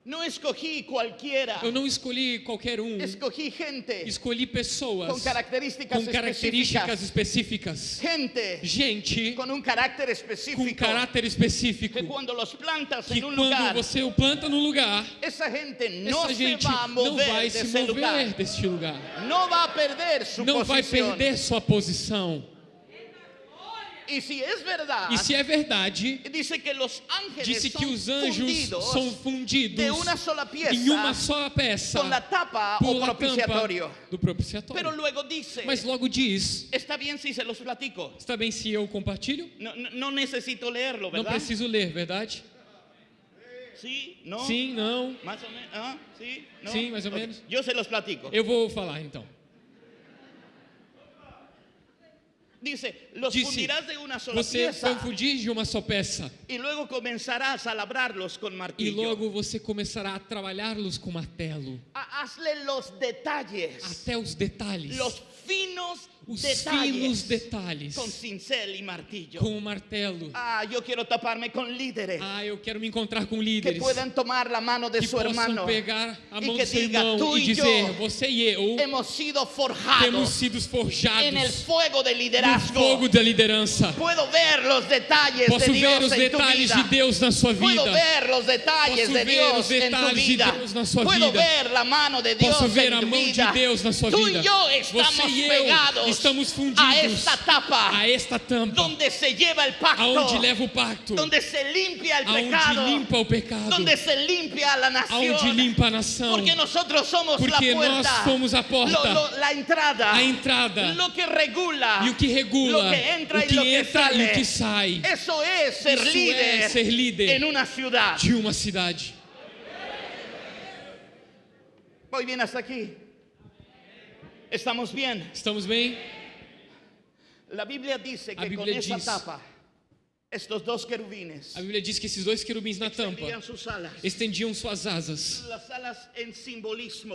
No escogí cualquiera, Eu não escolhi qualquer um, escogí gente escolhi pessoas con características com características específicas. específicas. Gente Gente con un carácter com específico. caráter específico. que cuando los plantas Que en un quando lugar, você o planta num lugar, esa gente no essa gente va a não mover vai se ese lugar. mover deste lugar. No va a perder su Não vai posición. perder sua posição. Y si es verdad, E se é verdade, disse que os anjos são fundidos em uma só peça con la tapa o por la tampa do propiciatório. Mas logo diz, está bem se eu compartilho? Não preciso ler, verdade? Sim, não. Más o menos. ¿Ah? Sí, no. Sí, más o Ok, menos. Yo se los platico. Eu vou falar então. Dice, los Disse, fundirás de una sola você pieza vai fundir de uma só peça y luego comenzarás a labrarlos con e martillo. logo você começará a trabalhá-los com martelo, Hazle los detalles, até os detalhes, los finos os detalles finos detalhes, con cincel y martillo. com o martelo. Ah, yo quiero taparme con líderes Ah, eu quero me encontrar com que líderes puedan tomar la mano de que su possam hermano. pegar a e mão que do seu diga, irmão "Tu e e dizer: eu Você e eu Hemos sido forjados temos sido forjados en el fuego del no liderazgo. fogo da liderança. Puedo ver los detalles Posso de ver Dios os en tu detalhes vida. de Deus na sua Puedo vida. ver los detalles Posso de ver Dios os en tu detalhes de vida. Deus na sua Puedo vida. ver la mano de Dios Posso ver a mão de. Deus na sua Tú vida. Você e eu estamos a fundidos esta tapa a esta tampa, donde se lleva el pacto, aonde leva o pacto, donde se limpia el aonde pecado, limpa o pecado, donde se limpia la nación. aonde limpa a nação. Porque nosotros somos Porque la nós somos a porta, Lo- lo- la entrada, a entrada lo que regula, e o que regula, lo que entra o que entra e o que sai Eso es ser Isso líder, é ser líder en una ciudad. de uma cidade. Voy bien hasta aquí. ¿Estamos bien? Estamos bem? La Biblia dice A que con Bíblia esa diz- tapa, estos dos querubines A Bíblia diz que esses dois querubins na tampa estendiam suas asas,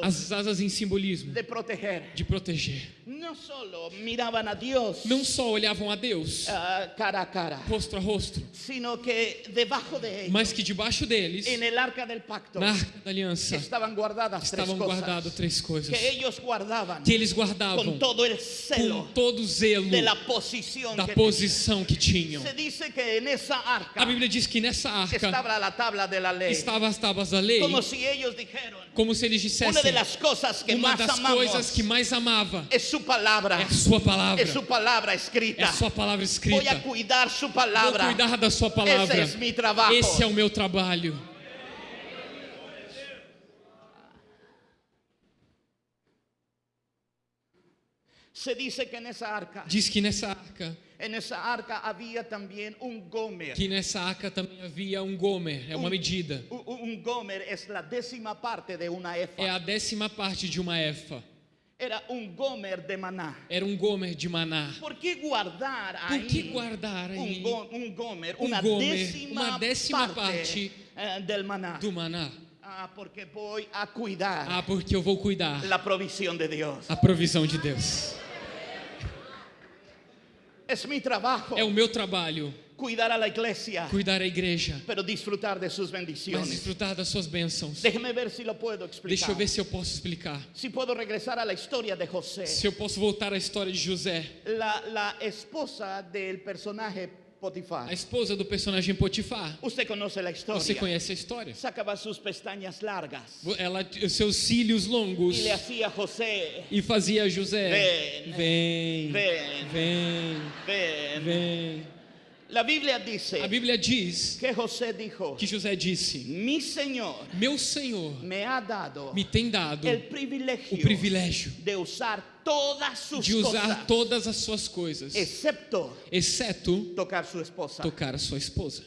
as asas em simbolismo de proteger. de proteger. No solo miraban a Dios Não só olhavam a Deus ah, cara a cara, rosto a rosto, sino que debajo de ellos, mas que debaixo deles, arca pacto, na arca da aliança, estaban guardadas estavam tres guardadas cosas três coisas que ellos guardaban que eles guardavam con todo el com celo todo o zelo da posição que tinham. Se dice que A Bíblia diz que nessa arca estavam as tábuas da lei, Como si ellos dijeron, como se eles dissessem: las cosas que uma más das coisas que mais amava es su palabra, é sua palavra, es su palabra é escrita. a sua palavra escrita. a cuidar su Vou palabra. cuidar da sua palavra. Esse é. Esse é o meu trabalho. Se dice que en esa arca, Diz que nessa arca, en esa arca había también un gomer. que nessa arca também havia um gomer, é uma medida. Un, un gomer es la décima parte de una efa. É a décima parte de uma efa. Era un gomer de maná. Era um gomer de maná. ¿Por qué guardar Por ahí que guardar aí go- un gomer, um una gomer, décima, uma décima parte, parte eh, del maná? do maná? Ah, porque voy a cuidar Ah, porque eu vou cuidar la provisión de Dios. a provisão de Deus. Es mi trabajo É o meu trabalho cuidar a la iglesia, cuidar a igreja, pero disfrutar de sus mas bendiciones. desfrutar das suas bênçãos. Déjeme ver si lo puedo Deixa explicar. eu ver se eu posso explicar. Si puedo regresar a la historia de José. Se eu posso voltar à história de José, La, la esposa del personaje Potifar. a esposa do personagem Potifar. Usted conoce la historia. Você conhece a história? Sacaba sus pestañas largas Ela, seus cílios longos y le hacía a José, e fazia José. Vem. Vem, ven, vem, ven. vem. La Biblia dice A Bíblia diz que José dijo, que José disse: mi Señor Meu Senhor me ha dado me tem dado el privilegio o privilégio de usar todas sus de usar cosas, todas as suas coisas, excepto exceto tocar su esposa. tocar a sua esposa.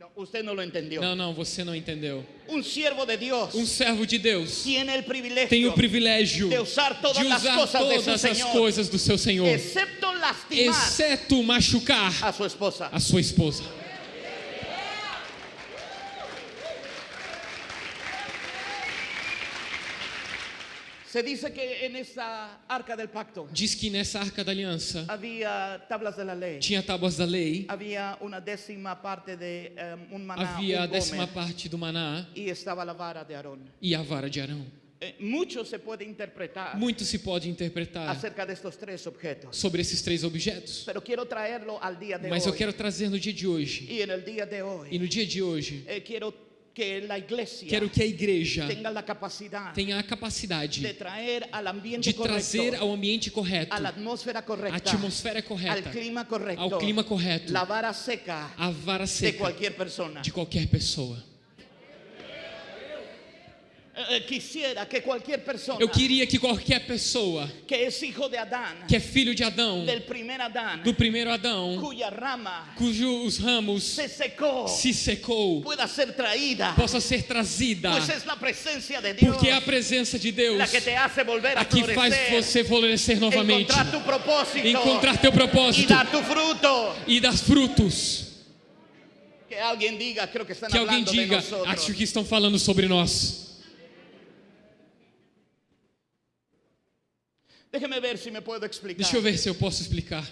No, usted no lo entendió. Não, não, você não entendeu. Un siervo de Dios Um servo de Deus tiene el privilegio tem o privilégio de usar todas de las usar cosas de su todas as Señor. coisas do seu Senhor, excepto lastimar exceto machucar a su esposa. a sua esposa. Se dice que en esa arca del pacto Diz que nessa arca da aliança había tablas de la ley, tinha tábuas da lei, había una décima parte de eh, un maná, havia a décima parte do maná y estaba la vara de Aarón. e a vara de Arão. Eh, mucho se puede interpretar Muito se pode interpretar acerca de estos tres objetos, sobre esses três objetos, pero quiero traerlo al día de mas eu quero trazer no dia de hoje. Y en el día de E hoy no dia de hoje, quiero que la iglesia quero que a igreja tenha a de capacidade traer al ambiente de trazer ao ambiente correto, a la atmósfera a correcta, atmosfera correta, clima correcto, ao clima correto, la vara seca a vara de seca de qualquer pessoa. Que cualquier persona Eu queria que qualquer pessoa que é filho de Adão, do primeiro Adão, cujos ramos se secó, se secou, pueda ser traída, possa ser trazida, porque é a presença de Deus a que faz você florescer novamente, encontrar teu propósito dar tu fruto. e dar frutos. Que alguém diga, acho que estão falando sobre nós. Déjeme ver si me puedo explicar. Deixa eu ver se eu posso explicar.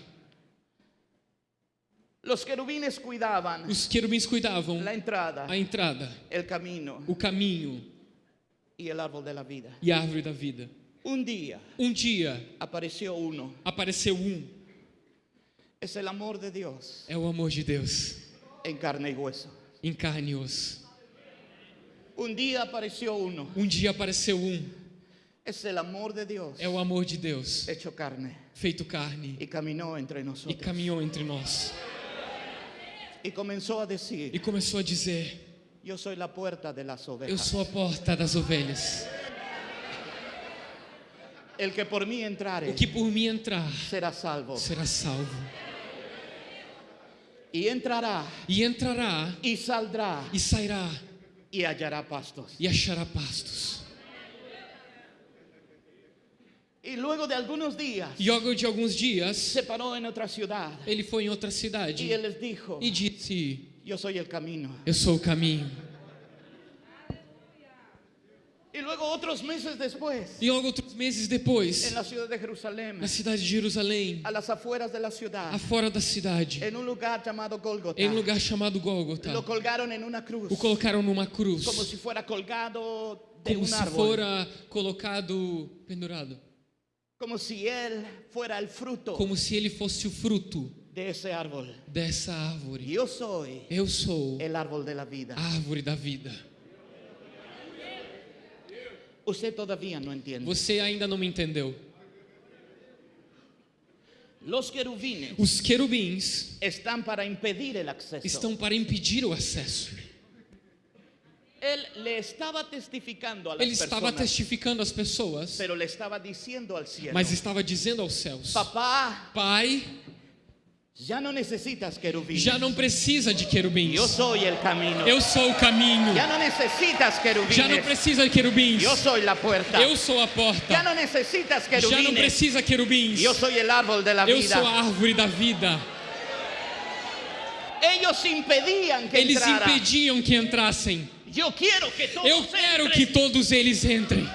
Los querubines cuidaban Os querubins cuidavam la entrada, a entrada, el camino o caminho y el árbol de la vida. e a árvore da vida. Un día Um dia apareció uno. apareceu um, Es el amor de Dios é o amor de Deus, en carne y hueso. em carne e osso. Un día apareció uno. Um dia apareceu um, é o amor de Deus, hecho carne feito carne, y caminó entre e nosotros. caminhou entre nós. Y comenzó a decir, E começou a dizer: yo soy la puerta de las Eu sou a porta das ovelhas. El que por mí entrare O que por mim entrar será salvo. será salvo. Y entrará E entrará y saldrá e sairá y hallará pastos. e achará pastos. Y luego de algunos días E logo de alguns dias, se paró en otra ciudad ele foi em outra cidade él les dijo, e disse: yo soy el camino. Eu sou o caminho. Y luego otros meses después, E logo outros meses depois, en la ciudad de Jerusalén, na cidade de Jerusalém, a las afueras de la ciudad, afora da cidade, en un lugar llamado Golgota, em um lugar chamado Gólgota, lo colgaron en una cruz, o colocaram numa cruz, como si fuera colgado de como un se árbol, fora colocado pendurado, como si él fuera el fruto como se ele fosse o fruto de ese árbol. dessa árvore. Yo soy Eu sou el árbol de la vida. árvore da vida. Todavía no entiende. Você ainda não me entendeu. Os querubins están para impedir el acceso. estão para impedir o acesso. Él le estaba testificando a las Ele estava testificando às pessoas, mas estava dizendo aos céus: papá, Pai, ya no necesitas querubines. já não precisa de querubins. Yo soy el camino. Eu sou o caminho. Ya no necesitas querubines. Já não precisa de querubins. Yo soy la puerta. Eu sou a porta. no necesitas Já não precisa querubins. Yo soy el árbol de la Eu vida. sou a árvore da vida. Eles impediam que entrassem. Eu quero que todos, Eu quero entrem. que todos eles entrem.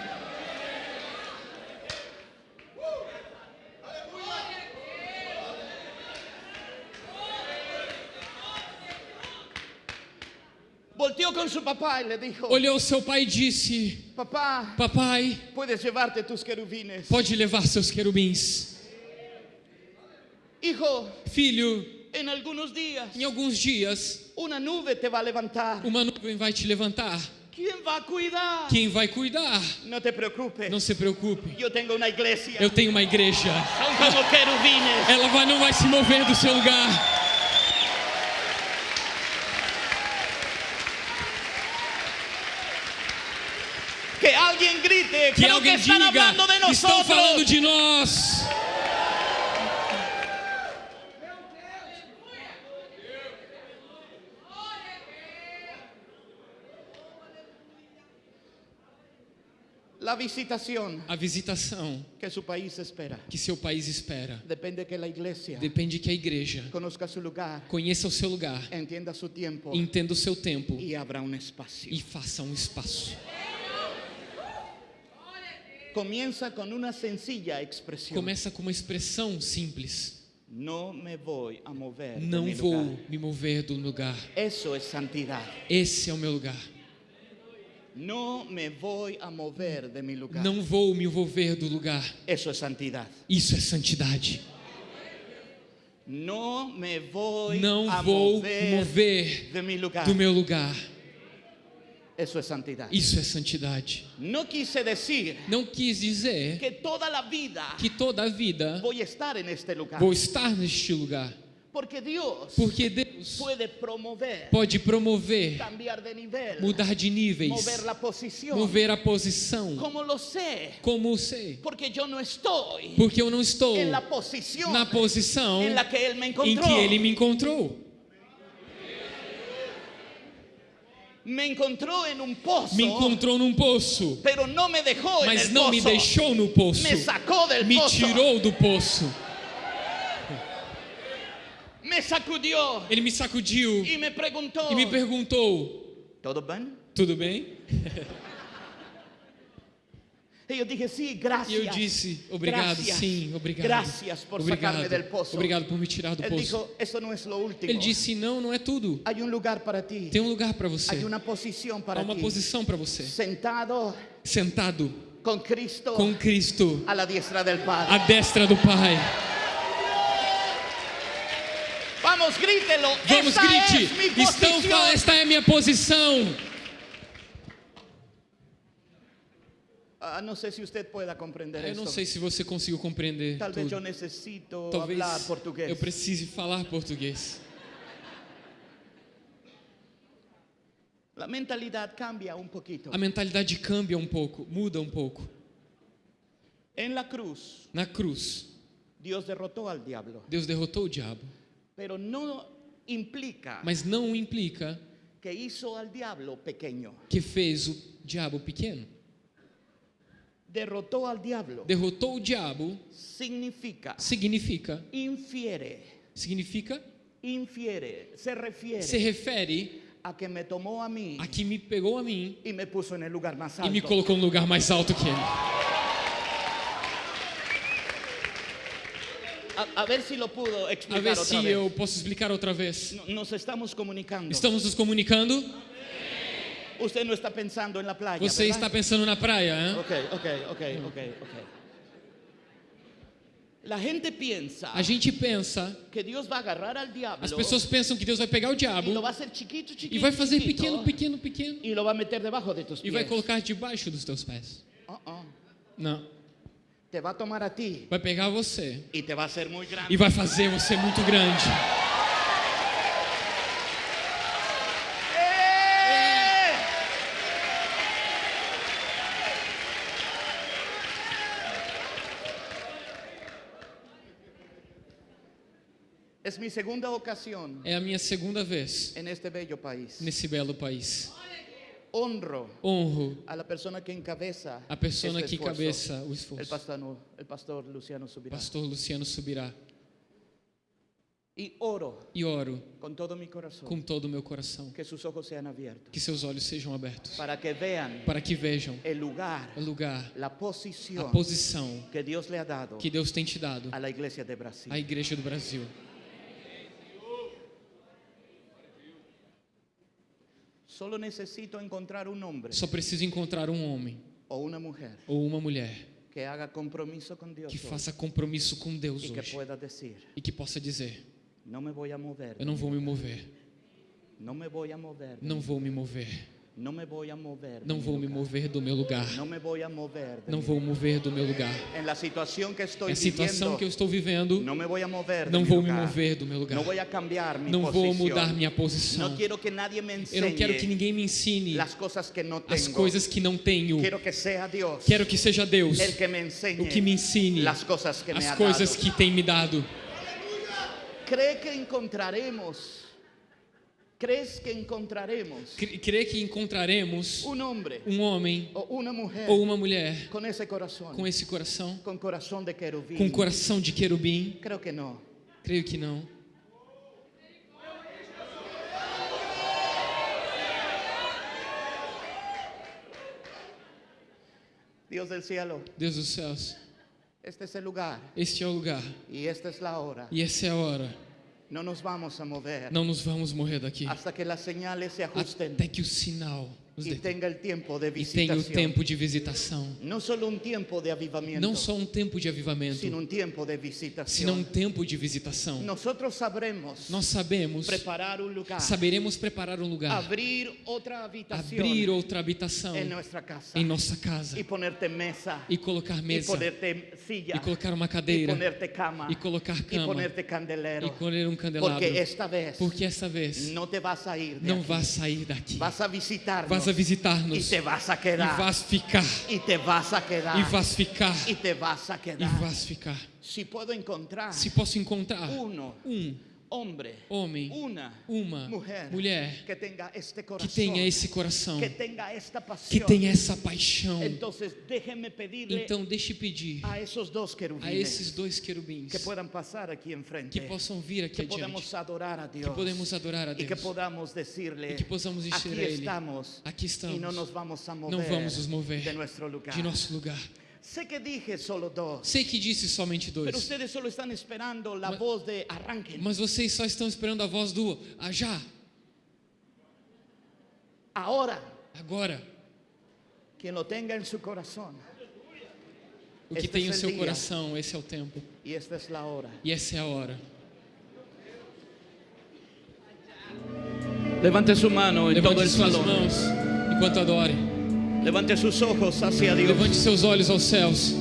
Voltou com seu papai e lhe disse: Olhou seu pai e disse: Papá, papai, pode levar tus querubines. Pode levar seus querubins. Hijo, filho, en algunos días em alguns dias, una nube te va a levantar. uma nuvem vai te levantar. ¿Quién va a cuidar? Quem vai cuidar? No te preocupes. Não se preocupe. Yo tengo una iglesia. Eu tenho uma igreja. Son como querubines. Ela vai, não vai se mover do seu lugar. Que alguien grite. Que alguém diga: estão falando de nós. La visitación A visitação que su país espera. que seu país espera Depende que la iglesia depende que a igreja conozca lugar, conheça o seu lugar, tiempo entenda o seu tempo y abra un espacio. e faça um espaço. Comienza con una sencilla expresión. Começa com uma expressão simples: No me voy a mover. Não vou lugar. me mover do lugar. Eso es santidad. Esse é o meu lugar. No me voy a mover de mi lugar. Não vou me envolver do lugar. Eso es santidad. Isso é santidade. No me voy Não a vou mover mover de mi lugar. do meu lugar. Eso es santidad. Isso é santidade. No quise decir Não quis dizer que toda la vida que toda a vida voy a estar en este lugar. vou estar neste lugar. Porque Dios Porque Deus promover, pode promover, de mudar de níveis, mover mover a posição. ¿Cómo lo sé? Como sei? Porque yo no estoy Porque eu não estou en la posición na posição la que me em que Ele me encontrou. Me encontró en un pozo, Me encontrou num poço, me mas não me pozo. deixou no poço. Me Me tirou do poço. Me sacudió Ele me sacudiu y me preguntó, e me perguntou: ¿todo bien? Tudo bem? Y yo dije, sí, gracias. E eu disse: Obrigado, Gracias. sim, obrigado. Gracias por sacarme del Obrigado, pozo. obrigado por me tirar do Él poço. dijo, eso no es lo último. Ele disse: Não, não é tudo. Hay un lugar para ti. Tem um lugar para você. Hay una posición para Há uma ti. posição para você. Sentado Sentado con Cristo com Cristo a la diestra del Padre. à destra do Pai. Vamos, grítelo. Vamos, Esta grite! mi Estão, esta é a minha posição. Ah, no sé si usted pueda comprender Eu não sei se você conseguiu compreender Tal vez yo tudo. necesito Talvez hablar portugués. eu precise falar português. La mentalidad cambia un poquito. A mentalidade cambia um pouco, muda um pouco. En la cruz, Na cruz, al diablo, Deus derrotou o diabo, pero no implica mas não implica que hizo al diablo pequeño. que fez o diabo pequeno. Derrotó al diablo Derrotou o diabo significa, significa, infiere, significa, infiere, se refiere se refere a que me tomó a mí a que me pegou a mim y me en el lugar más e me alto. colocou no lugar mais alto que ele. A, a ver si lo pudo A explicar ver otra se vez. eu posso explicar outra vez. Nos estamos comunicando. Estamos nos comunicando? Usted no está pensando en la playa. Você ¿verdad? está pensando na praia, hein? Ok, ok, ok, ok, ok. La gente piensa A gente pensa, que Dios va a agarrar al diablo as pessoas pensam que Deus vai pegar o diabo y lo va a hacer chiquito, chiquito, e vai fazer chiquito, pequeno, pequeno, pequeno y lo va a meter debajo de tus e vai pies. colocar debaixo dos teus pés. Uh-uh. Não. Te va a tomar a ti Vai pegar você y te va a hacer muy grande. e vai fazer você muito grande. É a minha segunda vez nesse belo país. Honro Honro a la persona que encabeza a pessoa este que cabeça o el esforço. pastor, el pastor Luciano Subirá. Pastor Luciano Subirá. Y oro E oro con todo mi corazón com todo o meu coração que sus ojos sean abiertos que seus olhos sejam abertos para que vean para que vejam el lugar, o lugar, a posición posição que Dios le ha dado que Deus tem te dado a iglesia de Brasil. à Igreja do Brasil. Solo necesito encontrar un hombre Só preciso encontrar um homem o una mujer ou uma mulher que haga compromiso con Dios que faça compromisso com Deus que hoje pueda decir, e que possa dizer: no me voy a mover, Eu não vou me mover, no me voy a mover, não vou me mover, no me voy a mover, não vou me mover do meu lugar, no me voy a mover, não vou mover do meu lugar. En la situación que estoy É a situação que eu estou vivendo, no me voy a mover, não vou me mover do meu lugar, No voy a cambiar mi não vou mudar minha posição. No quiero que nadie me Eu não quero que ninguém me ensine las cosas que no as tengo. coisas que não tenho. Quiero que sea Dios Quero que seja Deus el que me enseñe o que me ensine las cosas que me as ha coisas que tem me dado. ¿Cree que encontraremos? ¿Crees que encontraremos Crê que encontraremos un hombre um homem o una mujer ou uma mulher con ese corazón? com esse coração, con corazón de querubín. com coração de querubim? Creo que no. Creio que não. Dios del cielo, Deus dos céus, este es el lugar este é o lugar y esta es la hora. e essa é a hora. No nos vamos a mover. Não nos vamos morrer daqui. Até que o sinal e tenha o tempo de visitação. No solo un tiempo de avivamiento, Não só um tempo de avivamento, sino un tiempo de senão um visitación. tempo de visitação. Nosotros sabremos Nós sabemos, preparar un lugar, saberemos preparar um lugar, abrir otra habitación abrir outra habitação en nuestra casa em nossa casa y ponerte mesa e colocar mesa ponerte silla e colocar uma cadeira ponerte cama e colocar cama ponerte candelero. e colher um candelabro. Porque esta vez Porque essa vez no te vas a ir não vas sair daqui. Vas a visitarnos Vas a y visitar-nos te vas a e quedar. vas ficar. Y te vas a quedar. E vas ficar. Y te vas a e quedar. vas ficar. Si puedo encontrar Se posso encontrar uno, um hombre, homem, una uma mujer, mulher que tenga este que tenha esse coração, que tenga esta que tenha essa paixão, pedirle então deixe pedir a a esses dois querubins que enfrente, que possam vir aqui que adiante, adorar a que Dios podemos adorar a y que Deus, podamos decirle, e que possamos dizer aquí a Ele: estamos aqui y no nos estamos, vamos a não mover, vamos nos mover de de nosso lugar. Sé que dije solo dos, Sei que disse somente pero dois, ustedes solo están esperando la Mas- voz de arranquen. mas vocês só estão esperando a voz do ah, já, Ahora, agora. quien lo tenga en su corazón, O que Este tem el seu dia. coração, esse é o tempo. y esta es la hora. E essa é a hora. Levante su mano en todo Levante el suas mãos enquanto adore. Levante sus ojos hacia Dios. Levante seus olhos aos céus.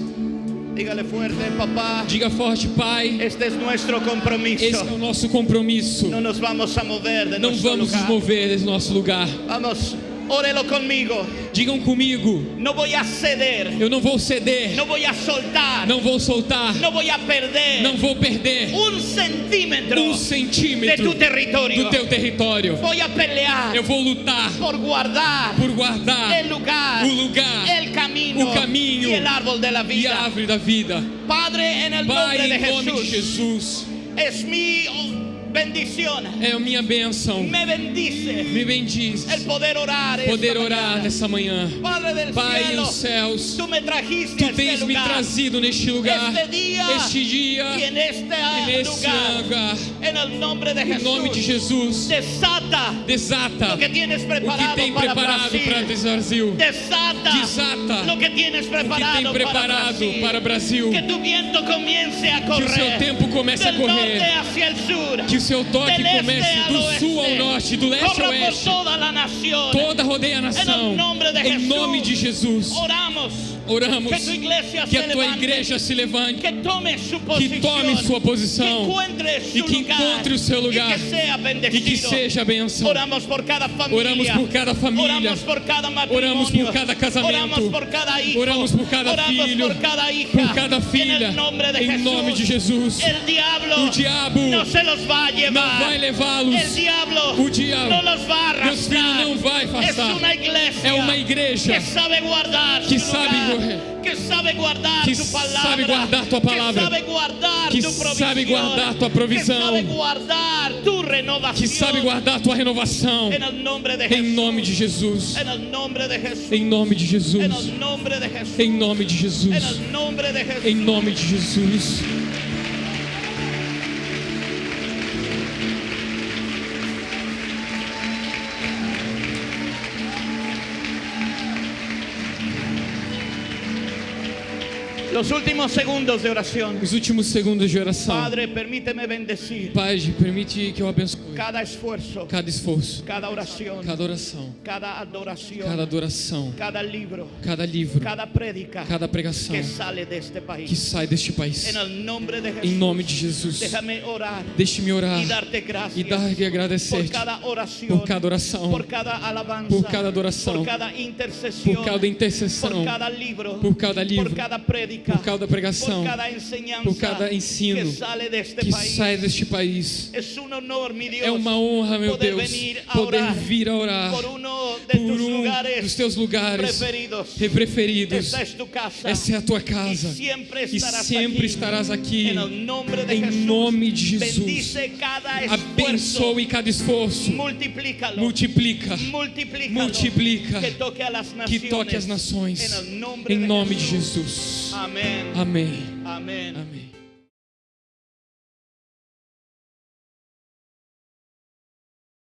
Dígale fuerte, papá, Diga forte, Pai, este es nuestro compromiso. esse é o nosso compromisso. No nos vamos a mover de Não vamos nos lugar. mover desse nosso lugar. Vamos, órelo conmigo. Digam comigo, No voy a ceder, eu não vou ceder, no voy a soltar, não vou soltar, no voy a perder. Não vou perder. Un centímetro um de centímetro do teu território. Voy a pelear Eu vou lutar por guardar por guardar el lugar, o lugar el camino, o caminho y el árbol de la e a vida. árvore da vida. Padre, em nome de Jesus, es mi bendición. é a minha bênção. Me bendice Me bendiz el poder orar. poder orar nessa manhã. Padre del Pai cielo, dos céus, tú me trajiste Tu tens me lugar. trazido neste lugar, Este dia este dia e neste lugar, lugar. en el nombre de Em Jesús, nome de Jesus, desata desata lo que tienes o que preparado tem para preparado Brasil. para Brasil. Desata, Desata lo que tienes O que preparado, tem preparado para para Brasil. o Brasil. Que tu viento comience a Que correr o seu tempo comece a norte correr. hacia el sur. Que o seu toque comece do sul ao norte, do leste ao oeste. toda rodeia a nação. Em nome de Jesus. Oramos Oramos que a tua igreja se levante, que tome sua posição e que encontre o seu lugar e que seja bênção. Oramos por cada família. Oramos por cada família. Oramos por cada matrimônio. Oramos por cada casamento. Oramos por cada hijo. Oramos por cada Oramos filho. por cada hija. Por cada En filha. Em nome de Jesus. O diabo Não vai levá-los. O diabo. no los va a Meus filhos arrastrar. Iglesia É uma igreja que sabe guardar que sabe lugar, que sabe guardar que tu palabra, sabe guardar tua palavra, que sabe guardar que sabe guardar tua provisão, que sabe guardar tu renovación. que sabe guardar tua renovação. Em nome de Jesus. De. Em nome de Jesus. Em nome de Jesus. el nombre de Jesús. Em nome de Jesus. Los últimos segundos de oración. Os últimos segundos de oração. Padre, permíteme bendecir Pai, permite que eu abençoe cada esfuerzo, cada esforço, cada oración, cada oração, cada adoración, cada adoração, cada libro, cada livro, cada prédica cada pregação que sale de este que país. sai deste país. En el nombre de Em nome de Jesus. déjame orar Deixe-me orar y darte e gracias dar e por agradecer cada oración, por cada oração, por cada alabanza, por cada adoração, por cada intercesión, por cada intercessão, por cada libro, por cada livro, por cada prédica, por cada pregação, por cada ensino que sai deste país. É uma honra, meu Deus, poder vir a orar por um dos teus lugares preferidos. Essa é a tua casa. E sempre estarás aqui. Em nome de Jesus. Abençoe cada esforço. Multiplica. Multiplícalo. Multiplica. Que toque as nações. Em nome de. Jesus. Amén. Amém. Amén. Amém.